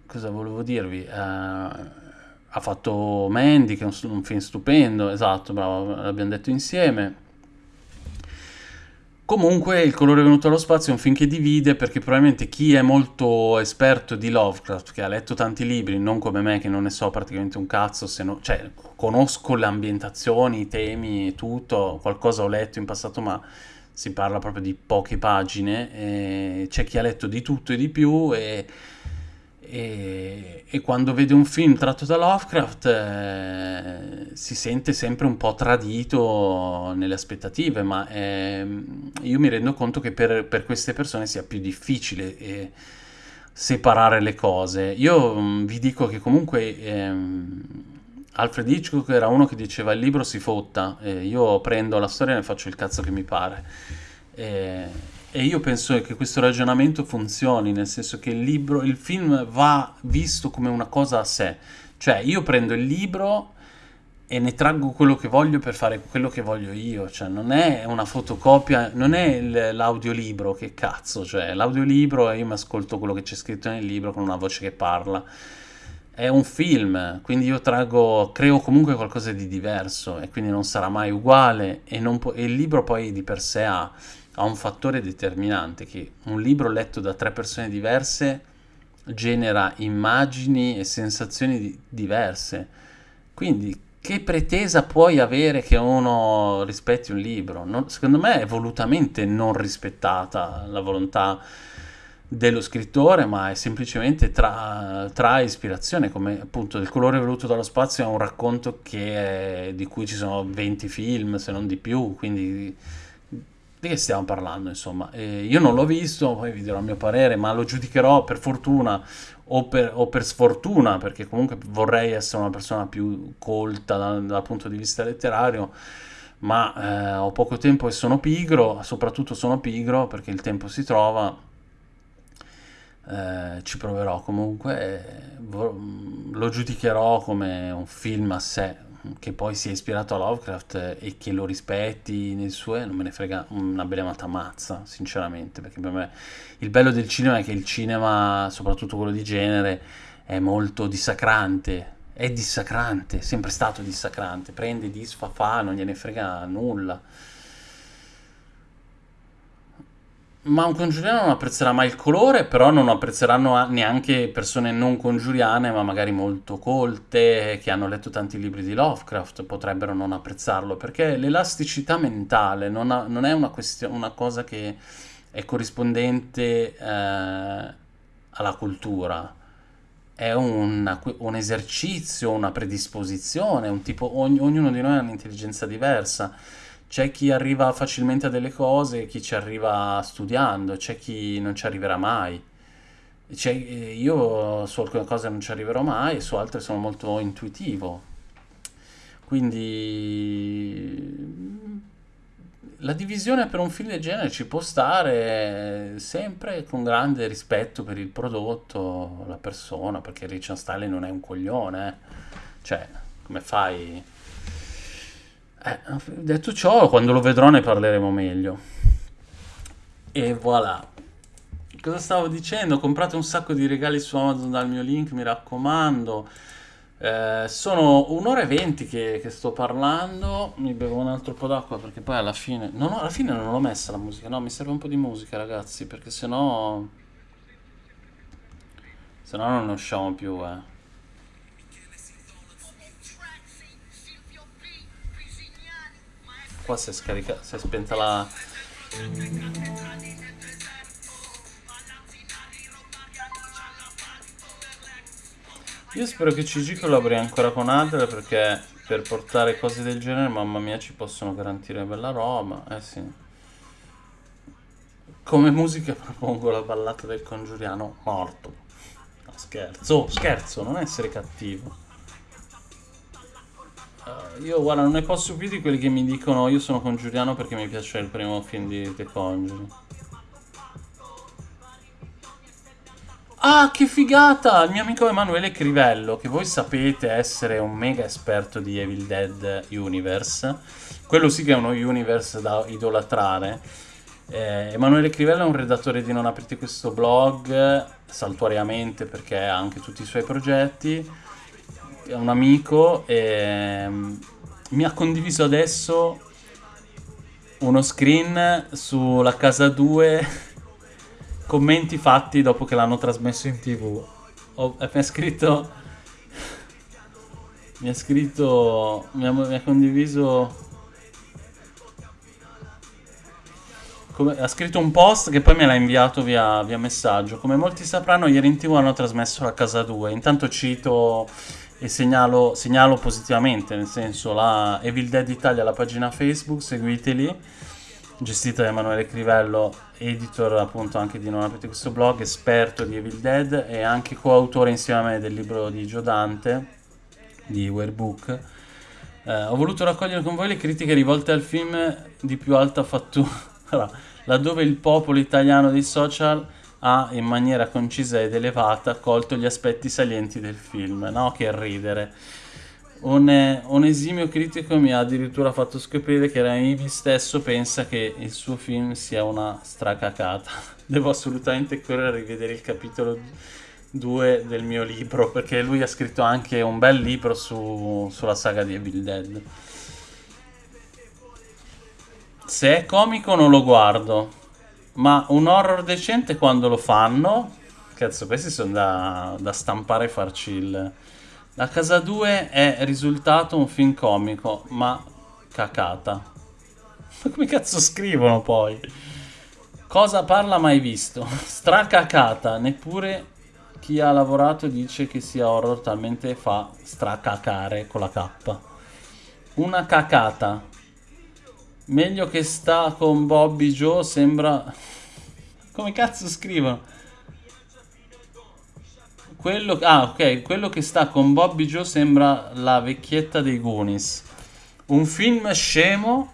cosa volevo dirvi? Eh, ha fatto Mandy, che è un, un film stupendo, esatto, bravo, l'abbiamo detto insieme. Comunque il colore venuto allo spazio è un film che divide perché probabilmente chi è molto esperto di Lovecraft, che ha letto tanti libri, non come me che non ne so praticamente un cazzo, no, cioè conosco le ambientazioni, i temi, tutto, qualcosa ho letto in passato ma si parla proprio di poche pagine, c'è chi ha letto di tutto e di più e e, e, quando vede un film tratto da Lovecraft eh, si sente sempre un po' tradito nelle aspettative, ma eh, io mi rendo conto che per, per, queste persone sia più difficile eh, separare le cose. Io mh, mm, vi dico che comunque ehm, Alfred Hitchcock era uno che diceva il libro si fotta, io prendo la storia e ne faccio il cazzo che mi pare. E io penso che questo ragionamento funzioni, nel senso che il libro, il film va visto come una cosa a sé. Cioè, io prendo il libro e ne traggo quello che voglio per fare quello che voglio io. Cioè, non è una fotocopia, non è l'audiolibro, che cazzo, cioè, l'audiolibro io mi ascolto quello che c'è scritto nel libro con una voce che parla. È un film, quindi io traggo, creo comunque qualcosa di diverso e quindi non sarà mai uguale e, po- e il libro poi di per sé ha ha un fattore determinante che un libro letto da tre persone diverse genera immagini e sensazioni di- diverse. Quindi che pretesa puoi avere che uno rispetti un libro? Non, secondo me è volutamente non rispettata la volontà dello scrittore, ma è semplicemente tra, tra ispirazione, come appunto Il colore voluto dallo spazio è un racconto è, di cui ci sono 20 film, se non di più, quindi di che stiamo parlando, insomma? Eh, io non l'ho visto, poi vi dirò il mio parere, ma lo giudicherò per fortuna o per, o per sfortuna, perché comunque vorrei essere una persona più colta dal, dal punto di vista letterario, ma eh, ho poco tempo e sono pigro, soprattutto sono pigro perché il tempo si trova. Eh, ci proverò comunque, lo giudicherò come un film a sé, che poi sia ispirato a Lovecraft e che lo rispetti nel suo, non me ne frega una bella mazza, sinceramente, perché per me il bello del cinema è che il cinema, soprattutto quello di genere, è molto dissacrante, è dissacrante, è sempre stato dissacrante, prende, disfa, fa, non gliene frega nulla. Ma un congiuriano non apprezzerà mai il colore, però non apprezzeranno neanche persone non congiuriane, ma magari molto colte, che hanno letto tanti libri di Lovecraft, potrebbero non apprezzarlo, perché l'elasticità mentale non, ha, non è una, question- una, cosa che è corrispondente eh, alla cultura, è una, un esercizio, una predisposizione, un tipo, ogn- ognuno di noi ha un'intelligenza diversa c'è chi arriva facilmente a delle cose, chi ci arriva studiando, c'è chi non ci arriverà mai. Eh, io su alcune cose non ci arriverò mai, su altre sono molto intuitivo. Quindi la divisione per un film del genere ci può stare sempre con grande rispetto per il prodotto, la persona, perché Richard Stanley non è un coglione. Eh. Cioè, come fai eh, detto ciò, quando lo vedrò ne parleremo meglio. E voilà. Cosa stavo dicendo? Comprate un sacco di regali su Amazon dal mio link, mi raccomando. Eh, sono un'ora e venti che, che, sto parlando. Mi bevo un altro po' d'acqua perché poi alla fine. Ho, alla fine non l'ho messa la musica. No, mi serve un po' di musica, ragazzi. Perché sennò. Sennò non ne usciamo più, eh. Qua si è scaricata, si è spenta la... Io spero che CG collabori ancora con Adler perché per portare cose del genere, mamma mia, ci possono garantire bella roba. Eh sì. Come musica propongo la ballata del congiuriano morto. No, scherzo, scherzo, non essere cattivo. Uh, io guarda, non ne posso più di quelli che mi dicono io sono congiuriano perché mi piace il primo film di The Conjuring. Ah, che figata! Il mio amico Emanuele Crivello, che voi sapete essere un mega esperto di Evil Dead Universe. Quello sì che è uno universe da idolatrare. Eh, Emanuele Crivello è un redattore di Non aprite questo blog, saltuariamente perché ha anche tutti i suoi progetti un amico e mi ha condiviso adesso uno screen sulla casa 2 [laughs] commenti fatti dopo che l'hanno trasmesso in tv Ho, mi ha scritto mi ha scritto mi ha, mi ha condiviso Come, ha scritto un post che poi me l'ha inviato via, via, messaggio. Come molti sapranno, ieri in tv hanno trasmesso la casa 2. Intanto cito e segnalo, segnalo, positivamente, nel senso la Evil Dead Italia, la pagina Facebook, seguiteli, gestita da Emanuele Crivello, editor appunto anche di Non aprite questo blog, esperto di Evil Dead e anche coautore insieme a me del libro di Gio Dante, di Warebook. Eh, ho voluto raccogliere con voi le critiche rivolte al film di più alta fattura, [laughs] laddove il popolo italiano dei social ha in maniera concisa ed elevata colto gli aspetti salienti del film, no? Che ridere. Un, un, esimio critico mi ha addirittura fatto scoprire che Raimi stesso pensa che il suo film sia una stracacata. [laughs] Devo assolutamente correre a rivedere il capitolo 2 del mio libro, perché lui ha scritto anche un bel libro su, sulla saga di Evil Dead. Se è comico non lo guardo, ma un horror decente quando lo fanno? Cazzo, questi sono da, da stampare e farci il, La Casa 2 è risultato un film comico, ma cacata. [laughs] Ma come cazzo scrivono poi? Cosa parla mai visto? [laughs] Stracacata, neppure chi ha lavorato dice che sia horror talmente fa stracacare con la K. Una cacata. Meglio che sta con Bobby Joe sembra... Come cazzo scrivono? Quello... Ah, ok. Quello che sta con Bobby Joe sembra la vecchietta dei Goonies. Un film scemo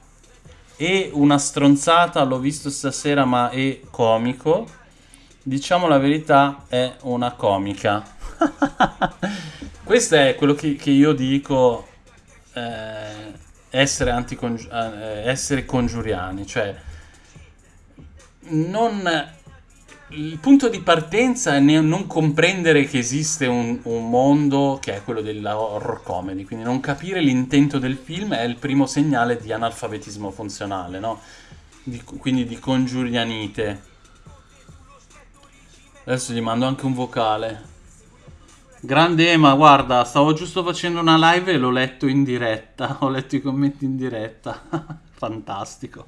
e una stronzata, l'ho visto stasera, ma è comico. Diciamo la verità, è una comica. [laughs] Questo è quello che, che io dico eh, essere, anticongi- eh, essere congiuriani, cioè non, il punto di partenza è non comprendere che esiste un, un mondo che è quello dell'horror comedy, quindi non capire l'intento del film è il primo segnale di analfabetismo funzionale, no? Di, quindi di congiurianite. Adesso gli mando anche un vocale. Grande Ema, guarda, stavo giusto facendo una live e l'ho letto in diretta. [laughs] Ho letto i commenti in diretta. [laughs] Fantastico.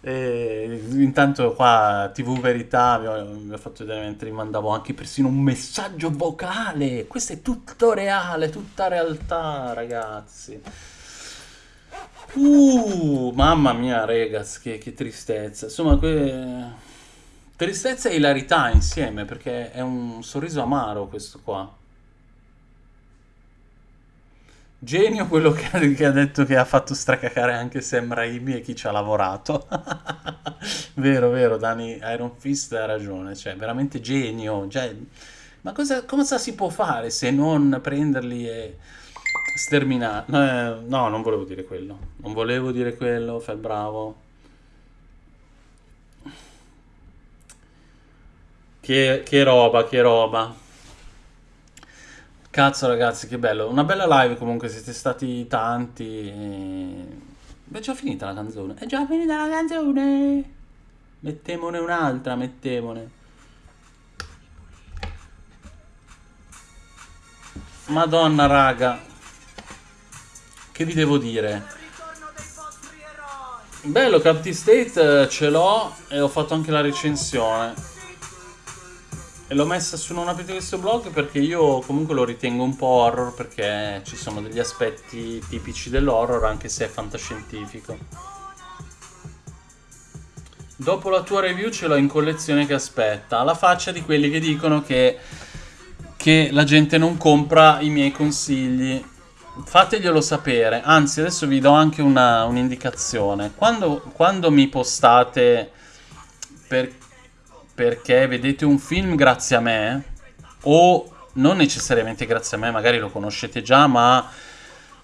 E intanto qua TV Verità vi ho, fatto vedere mentre mandavo anche persino un messaggio vocale. Questo è tutto reale, tutta realtà, ragazzi. Uh, mamma mia, ragazzi, che, che tristezza. Insomma, que... Tristezza e ilarità insieme, perché è un sorriso amaro questo qua. Genio quello che ha, detto che ha fatto stracacare anche Sam Raimi e chi ci ha lavorato. [laughs] vero, vero, Dani Iron Fist ha ragione, cioè veramente genio. Cioè, ma cosa, cosa si può fare se non prenderli e sterminare? Eh, no, non volevo dire quello. Non volevo dire quello, fai bravo. Che, che roba, che roba. Cazzo ragazzi, che bello. Una bella live comunque, siete stati tanti. E... È già finita la canzone. È già finita la canzone. Mettemone un'altra, mettemone. Madonna raga. Che vi devo dire? Bello, Capti State eh, ce l'ho e ho fatto anche la recensione. L'ho messa su Non aprite questo blog perché io comunque lo ritengo un po' horror perché ci sono degli aspetti tipici dell'horror anche se è fantascientifico. Dopo la tua review ce l'ho in collezione che aspetta. Alla faccia di quelli che dicono che, che la gente non compra i miei consigli. Fateglielo sapere. Anzi, adesso vi do anche un'indicazione. Quando, quando mi postate per perché vedete un film grazie a me o non necessariamente grazie a me, magari lo conoscete già, ma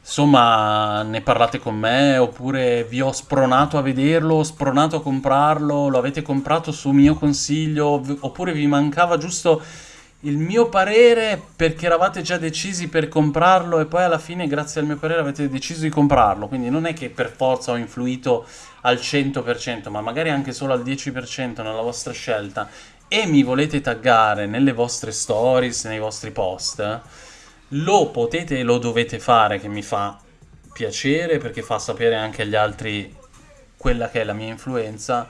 insomma ne parlate con me oppure vi ho spronato a vederlo, spronato a comprarlo, lo avete comprato su mio consiglio oppure vi mancava giusto il mio parere perché eravate già decisi per comprarlo e poi alla fine grazie al mio parere avete deciso di comprarlo, quindi non è che per forza ho influito al 100%, ma magari anche solo al 10% nella vostra scelta. E mi volete taggare nelle vostre stories, nei vostri post, lo potete e lo dovete fare che mi fa piacere perché fa sapere anche agli altri quella che è la mia influenza,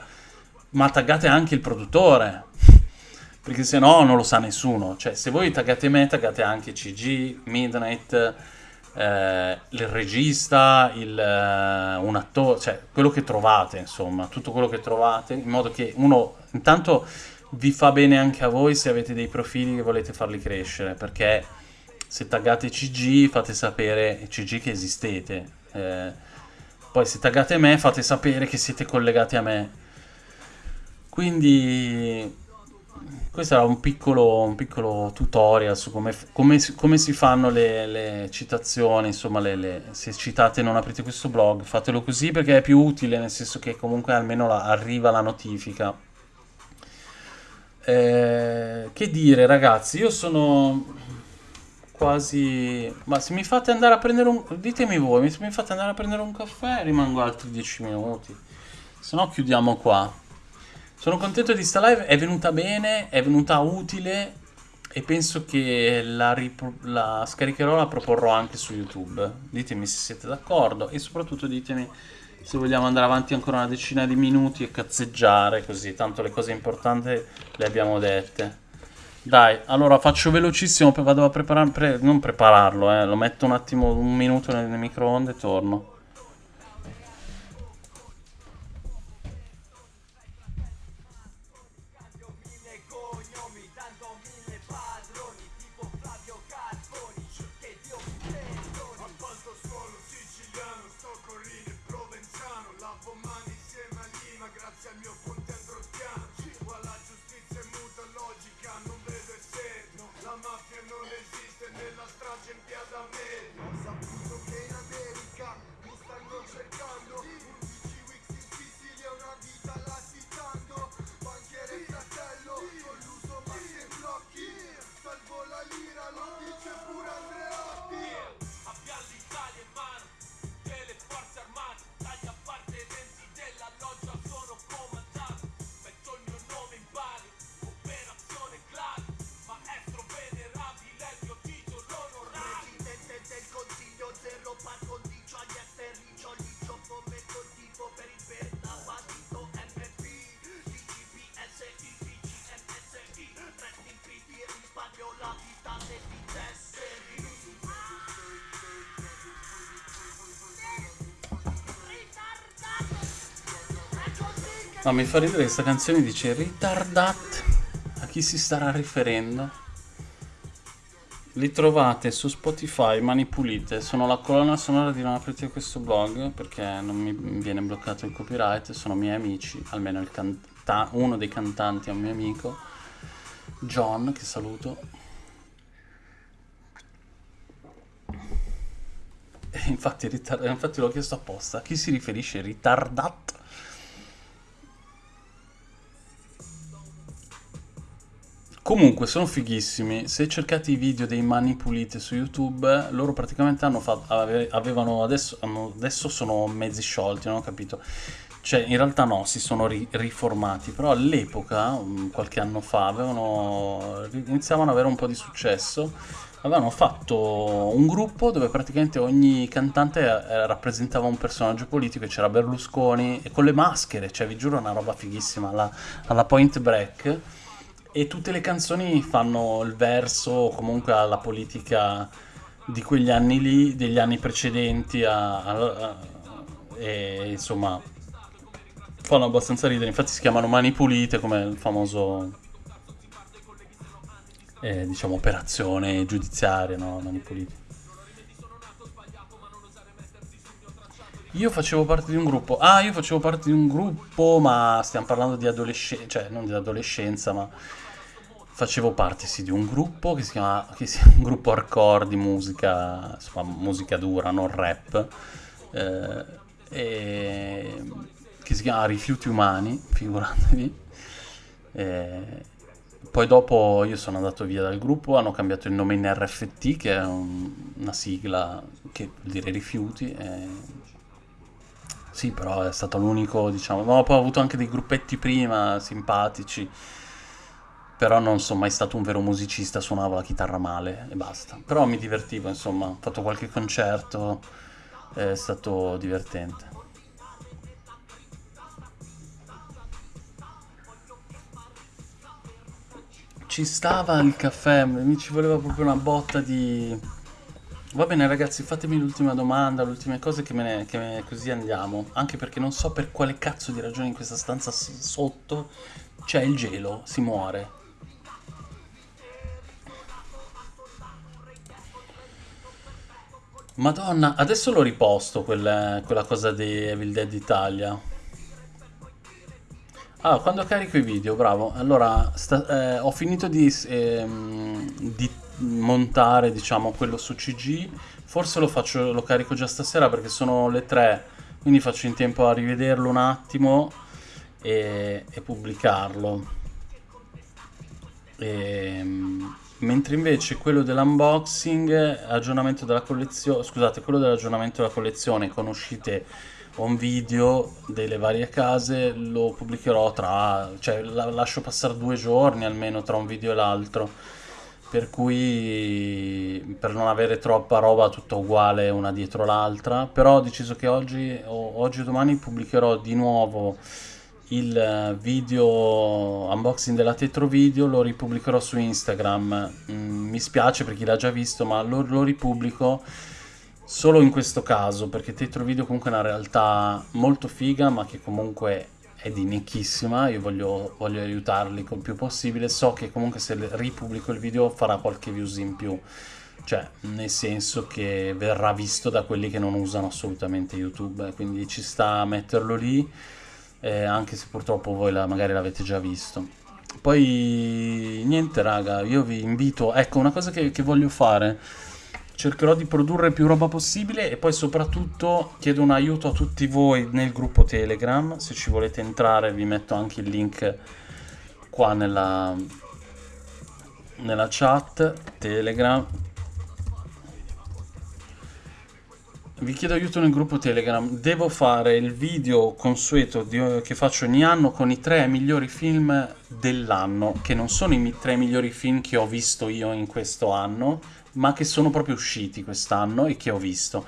ma taggate anche il produttore, perché se no non lo sa nessuno. Cioè, se voi taggate me, taggate anche CG, Midnight, eh, il regista, il, eh, un attore, cioè quello che trovate, insomma, tutto quello che trovate, in modo che uno intanto vi fa bene anche a voi se avete dei profili che volete farli crescere, perché se taggate CG fate sapere CG che esistete, eh, poi se taggate me fate sapere che siete collegati a me. Quindi questo era un piccolo, un piccolo tutorial su come, come, come si fanno le, le citazioni, insomma, le, le, se citate non aprite questo blog, fatelo così perché è più utile, nel senso che comunque almeno la, arriva la notifica. Eh, che dire ragazzi, io sono quasi... Ma se mi fate andare a prendere un... Ditemi voi, se mi fate andare a prendere un caffè rimango altri 10 minuti, se no chiudiamo qua. Sono contento di sta live, è venuta bene, è venuta utile e penso che la, la, scaricherò, la proporrò anche su YouTube. Ditemi se siete d'accordo e soprattutto ditemi se vogliamo andare avanti ancora una decina di minuti e cazzeggiare così, tanto le cose importanti le abbiamo dette. Dai, allora faccio velocissimo, vado a preparare, pre non prepararlo, eh, lo metto un attimo, un minuto nel microonde e torno. No, mi fa ridere questa canzone dice ritardat. A chi si starà riferendo? Li trovate su Spotify, Mani Pulite. Sono la colonna sonora di non aprite questo blog perché non mi viene bloccato il copyright. Sono miei amici, almeno uno dei cantanti è un mio amico, John, che saluto. E infatti, infatti l'ho chiesto apposta. A chi si riferisce ritardat? Comunque sono fighissimi, se cercate i video dei mani pulite su YouTube, loro praticamente hanno fatto, avevano adesso, hanno, adesso sono mezzi sciolti, non ho capito. Cioè, in realtà no, si sono ri riformati, però all'epoca, qualche anno fa, avevano, iniziavano ad avere un po' di successo. Avevano fatto un gruppo dove praticamente ogni cantante eh, rappresentava un personaggio politico c'era Berlusconi, e con le maschere, cioè vi giuro una roba fighissima, alla, alla Point Break e tutte le canzoni fanno il verso comunque alla politica di quegli anni lì, degli anni precedenti a, a, a, e insomma fanno abbastanza ridere, infatti si chiamano Mani Pulite come il famoso eh, diciamo operazione giudiziaria, no? Mani Pulite. Io facevo parte di un gruppo. Ah, io facevo parte di un gruppo, ma stiamo parlando di adolescenza, cioè non di adolescenza, ma facevo parte sì, di un gruppo che si chiama che si, un gruppo hardcore di musica, insomma, musica dura, non rap, eh, e, che si chiama Rifiuti Umani, figuratevi. Eh, poi dopo io sono andato via dal gruppo, hanno cambiato il nome in RFT, che è un, una sigla che vuol dire rifiuti. E... Sì, però è stato l'unico, diciamo, ma poi ho avuto anche dei gruppetti prima, simpatici però non sono mai stato un vero musicista, suonavo la chitarra male e basta. Però mi divertivo, insomma, ho fatto qualche concerto, è stato divertente. Ci stava il caffè, mi ci voleva proprio una botta di... Va bene ragazzi, fatemi l'ultima domanda, le ultime cose che me ne, che me, così andiamo. Anche perché non so per quale cazzo di ragione in questa stanza sotto c'è il gelo, si muore. Madonna, adesso l'ho riposto quel, quella cosa di Evil Dead Italia. Ah, quando carico i video, bravo. Allora, sta, eh, ho finito di, ehm, di, montare, diciamo, quello su CG. Forse lo, faccio, lo carico già stasera perché sono le 3, quindi faccio in tempo a rivederlo un attimo e, e pubblicarlo. E, ehm, mentre invece quello dell'unboxing, aggiornamento della collezione, scusate, quello dell'aggiornamento della collezione con uscite un video delle varie case lo pubblicherò tra, cioè la, lascio passare due giorni almeno tra un video e l'altro. Per cui per non avere troppa roba tutta uguale una dietro l'altra, però ho deciso che oggi o oggi o domani pubblicherò di nuovo il video unboxing della Tetro Video, lo ripubblicherò su Instagram. Mm, mi spiace per chi l'ha già visto, ma lo, lo ripubblico solo in questo caso, perché Tetro Video comunque è una realtà molto figa, ma che comunque è di nicchissima, io voglio, voglio aiutarli il più possibile, so che comunque se ripubblico il video farà qualche views in più, cioè nel senso che verrà visto da quelli che non usano assolutamente YouTube, quindi ci sta a metterlo lì, eh, anche se purtroppo voi la, magari l'avete già visto. Poi niente raga, io vi invito, ecco una cosa che, che voglio fare, cercherò di produrre più roba possibile e poi soprattutto chiedo un aiuto a tutti voi nel gruppo Telegram, se ci volete entrare vi metto anche il link qua nella, nella chat Telegram. Vi chiedo aiuto nel gruppo Telegram, devo fare il video consueto di, che faccio ogni anno con i tre migliori film dell'anno, che non sono i tre migliori film che ho visto io in questo anno, ma che sono proprio usciti quest'anno e che ho visto.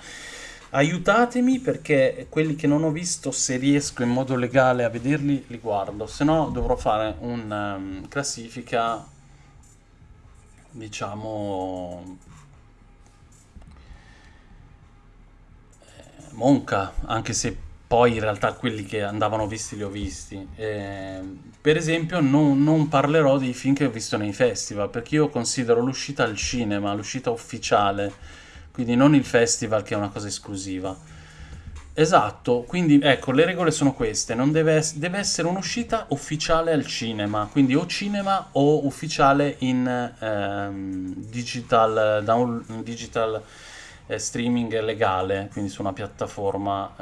Aiutatemi perché quelli che non ho visto, se riesco in modo legale a vederli, li guardo. Se no dovrò fare una um, classifica, diciamo, monca, anche se poi in realtà quelli che andavano visti li ho visti. Eh, per esempio non, non, parlerò dei film che ho visto nei festival, perché io considero l'uscita al cinema, l'uscita ufficiale, quindi non il festival che è una cosa esclusiva. Esatto, quindi ecco, le regole sono queste, deve, deve essere un'uscita ufficiale al cinema, quindi o cinema o ufficiale in ehm, digital, down, digital eh, streaming legale, quindi su una piattaforma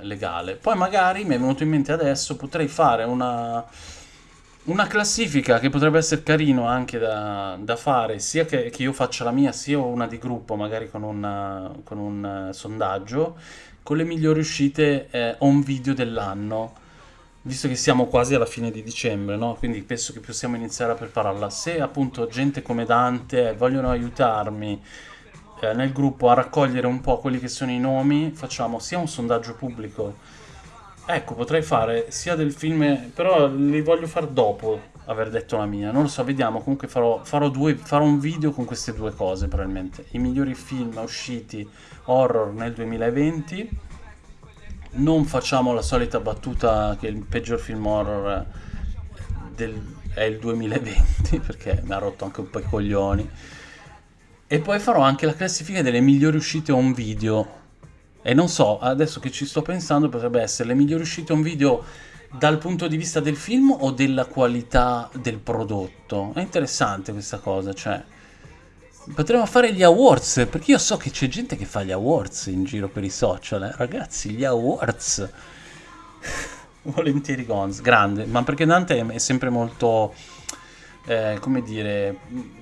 eh, legale. Poi magari mi è venuto in mente adesso, potrei fare una, una classifica che potrebbe essere carino anche da, da fare, sia che, che, io faccia la mia, sia una di gruppo, magari con, una, con un uh, sondaggio, con le migliori uscite eh, on video dell'anno visto che siamo quasi alla fine di dicembre, no? quindi penso che possiamo iniziare a prepararla. Se appunto gente come Dante vogliono aiutarmi eh, nel gruppo a raccogliere un po' quelli che sono i nomi, facciamo sia un sondaggio pubblico, ecco potrei fare sia del film, però li voglio fare dopo aver detto la mia, non lo so, vediamo, comunque farò, farò, due, farò un video con queste due cose probabilmente, i migliori film usciti horror nel 2020, non facciamo la solita battuta che il peggior film horror del, è il 2020 [laughs] perché mi ha rotto anche un po' i coglioni e poi farò anche la classifica delle migliori uscite on video. E non so, adesso che ci sto pensando, potrebbe essere le migliori uscite on video dal punto di vista del film o della qualità del prodotto. È interessante questa cosa, cioè... Potremmo fare gli awards, perché io so che c'è gente che fa gli awards in giro per i social, eh? ragazzi, gli awards. [laughs] Volentieri Gonz, grande, ma perché Dante è sempre molto, eh, come dire,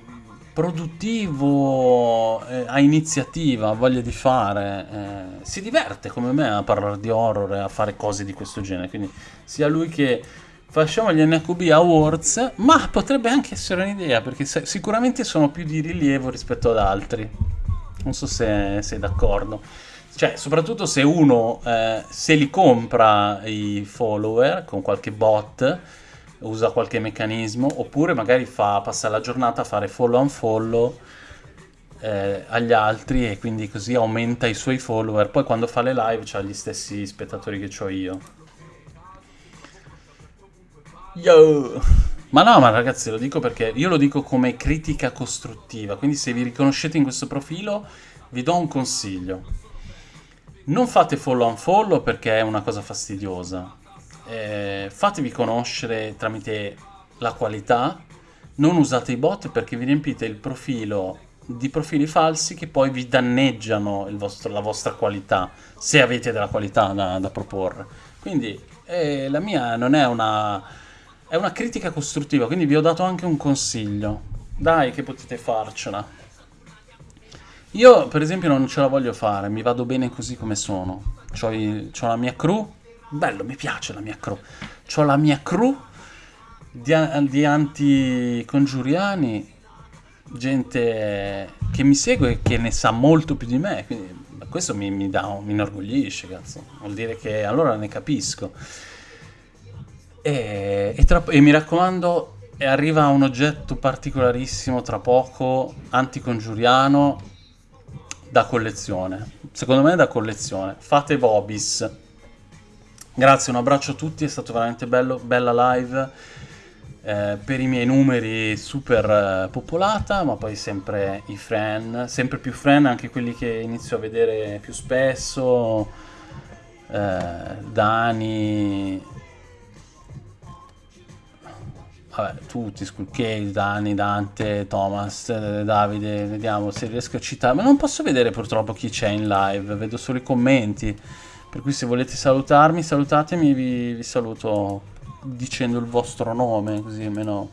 produttivo, eh, ha iniziativa, ha voglia di fare, eh, si diverte come me a parlare di horror e a fare cose di questo genere, quindi sia lui che facciamo gli NQB Awards, ma potrebbe anche essere un'idea, perché sicuramente sono più di rilievo rispetto ad altri, non so se sei d'accordo. Cioè, soprattutto se uno eh, se li compra i follower con qualche bot, usa qualche meccanismo, oppure magari fa, passa la giornata a fare follow and follow eh, agli altri e quindi così aumenta i suoi follower. Poi quando fa le live ha gli stessi spettatori che ho io. Yo! Ma no, ma ragazzi, lo dico perché io lo dico come critica costruttiva, quindi se vi riconoscete in questo profilo vi do un consiglio. Non fate follow and follow perché è una cosa fastidiosa, eh, fatevi conoscere tramite la qualità, non usate i bot perché vi riempite il profilo di profili falsi che poi vi danneggiano vostro, la vostra qualità, se avete della qualità da, da proporre. Quindi eh, la mia non è una, è una critica costruttiva, quindi vi ho dato anche un consiglio. Dai che potete farcela. Io per esempio non ce la voglio fare, mi vado bene così come sono. Ho la mia crew, Bello, mi piace la mia crew. Ho la mia crew di, di anti-congiuriani gente che mi segue e che ne sa molto più di me, quindi questo mi, mi, dà, mi inorgoglisce, cazzo. Vuol dire che allora ne capisco. E, e, tra, e mi raccomando, arriva un oggetto particolarissimo tra poco, anticongiuriano, da collezione. Secondo me è da collezione. Fate Bobis. Grazie, un abbraccio a tutti, è stato veramente bello, bella live. Eh, per i miei numeri super eh, popolata, ma poi sempre i friend, sempre più friend, anche quelli che inizio a vedere più spesso, eh, Dani, vabbè, tutti, Skullcase, Dani, Dante, Thomas, eh, Davide, vediamo se riesco a citare, ma non posso vedere purtroppo chi c'è in live, vedo solo i commenti, per cui se volete salutarmi, salutatemi, vi, vi saluto dicendo il vostro nome, così almeno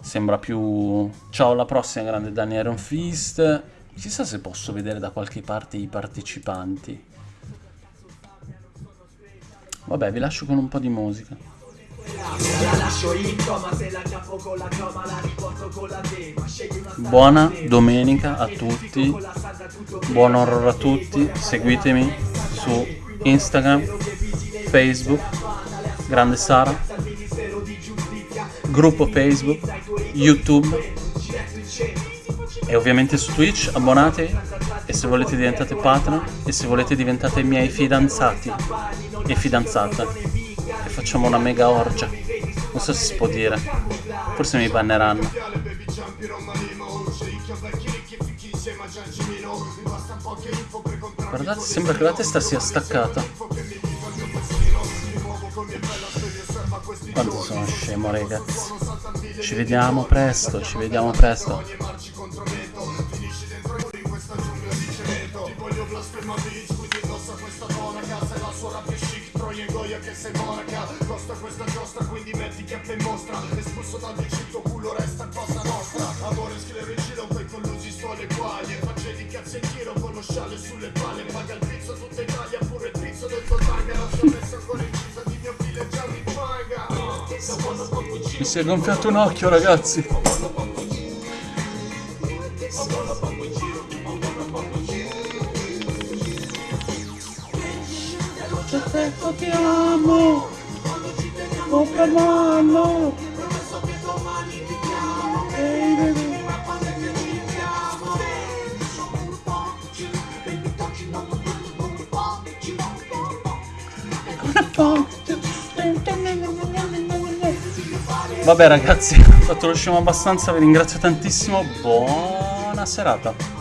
sembra più... Ciao, alla prossima, grande Danny Iron Fist. Chissà se posso vedere da qualche parte i partecipanti. Vabbè, vi lascio con un po' di musica. Buona domenica a tutti, buon horror a tutti, seguitemi su Instagram, Facebook Grande Sara, gruppo Facebook, YouTube e ovviamente su Twitch, abbonatevi e se volete diventate partner e se volete diventate miei fidanzati e fidanzate e facciamo una mega orgia. Non so se si può dire, forse mi banneranno. Guardate, sembra che la testa sia staccata. Quanto sono scemo ragazzi? Ci vediamo presto, ci vediamo presto. Che mi si è gonfiato un occhio, ragazzi. Perfetto, ti amo. Per mano. Ehi, baby. Con Vabbè ragazzi, [laughs] ho fatto lo scemo abbastanza, vi ringrazio tantissimo, buona serata.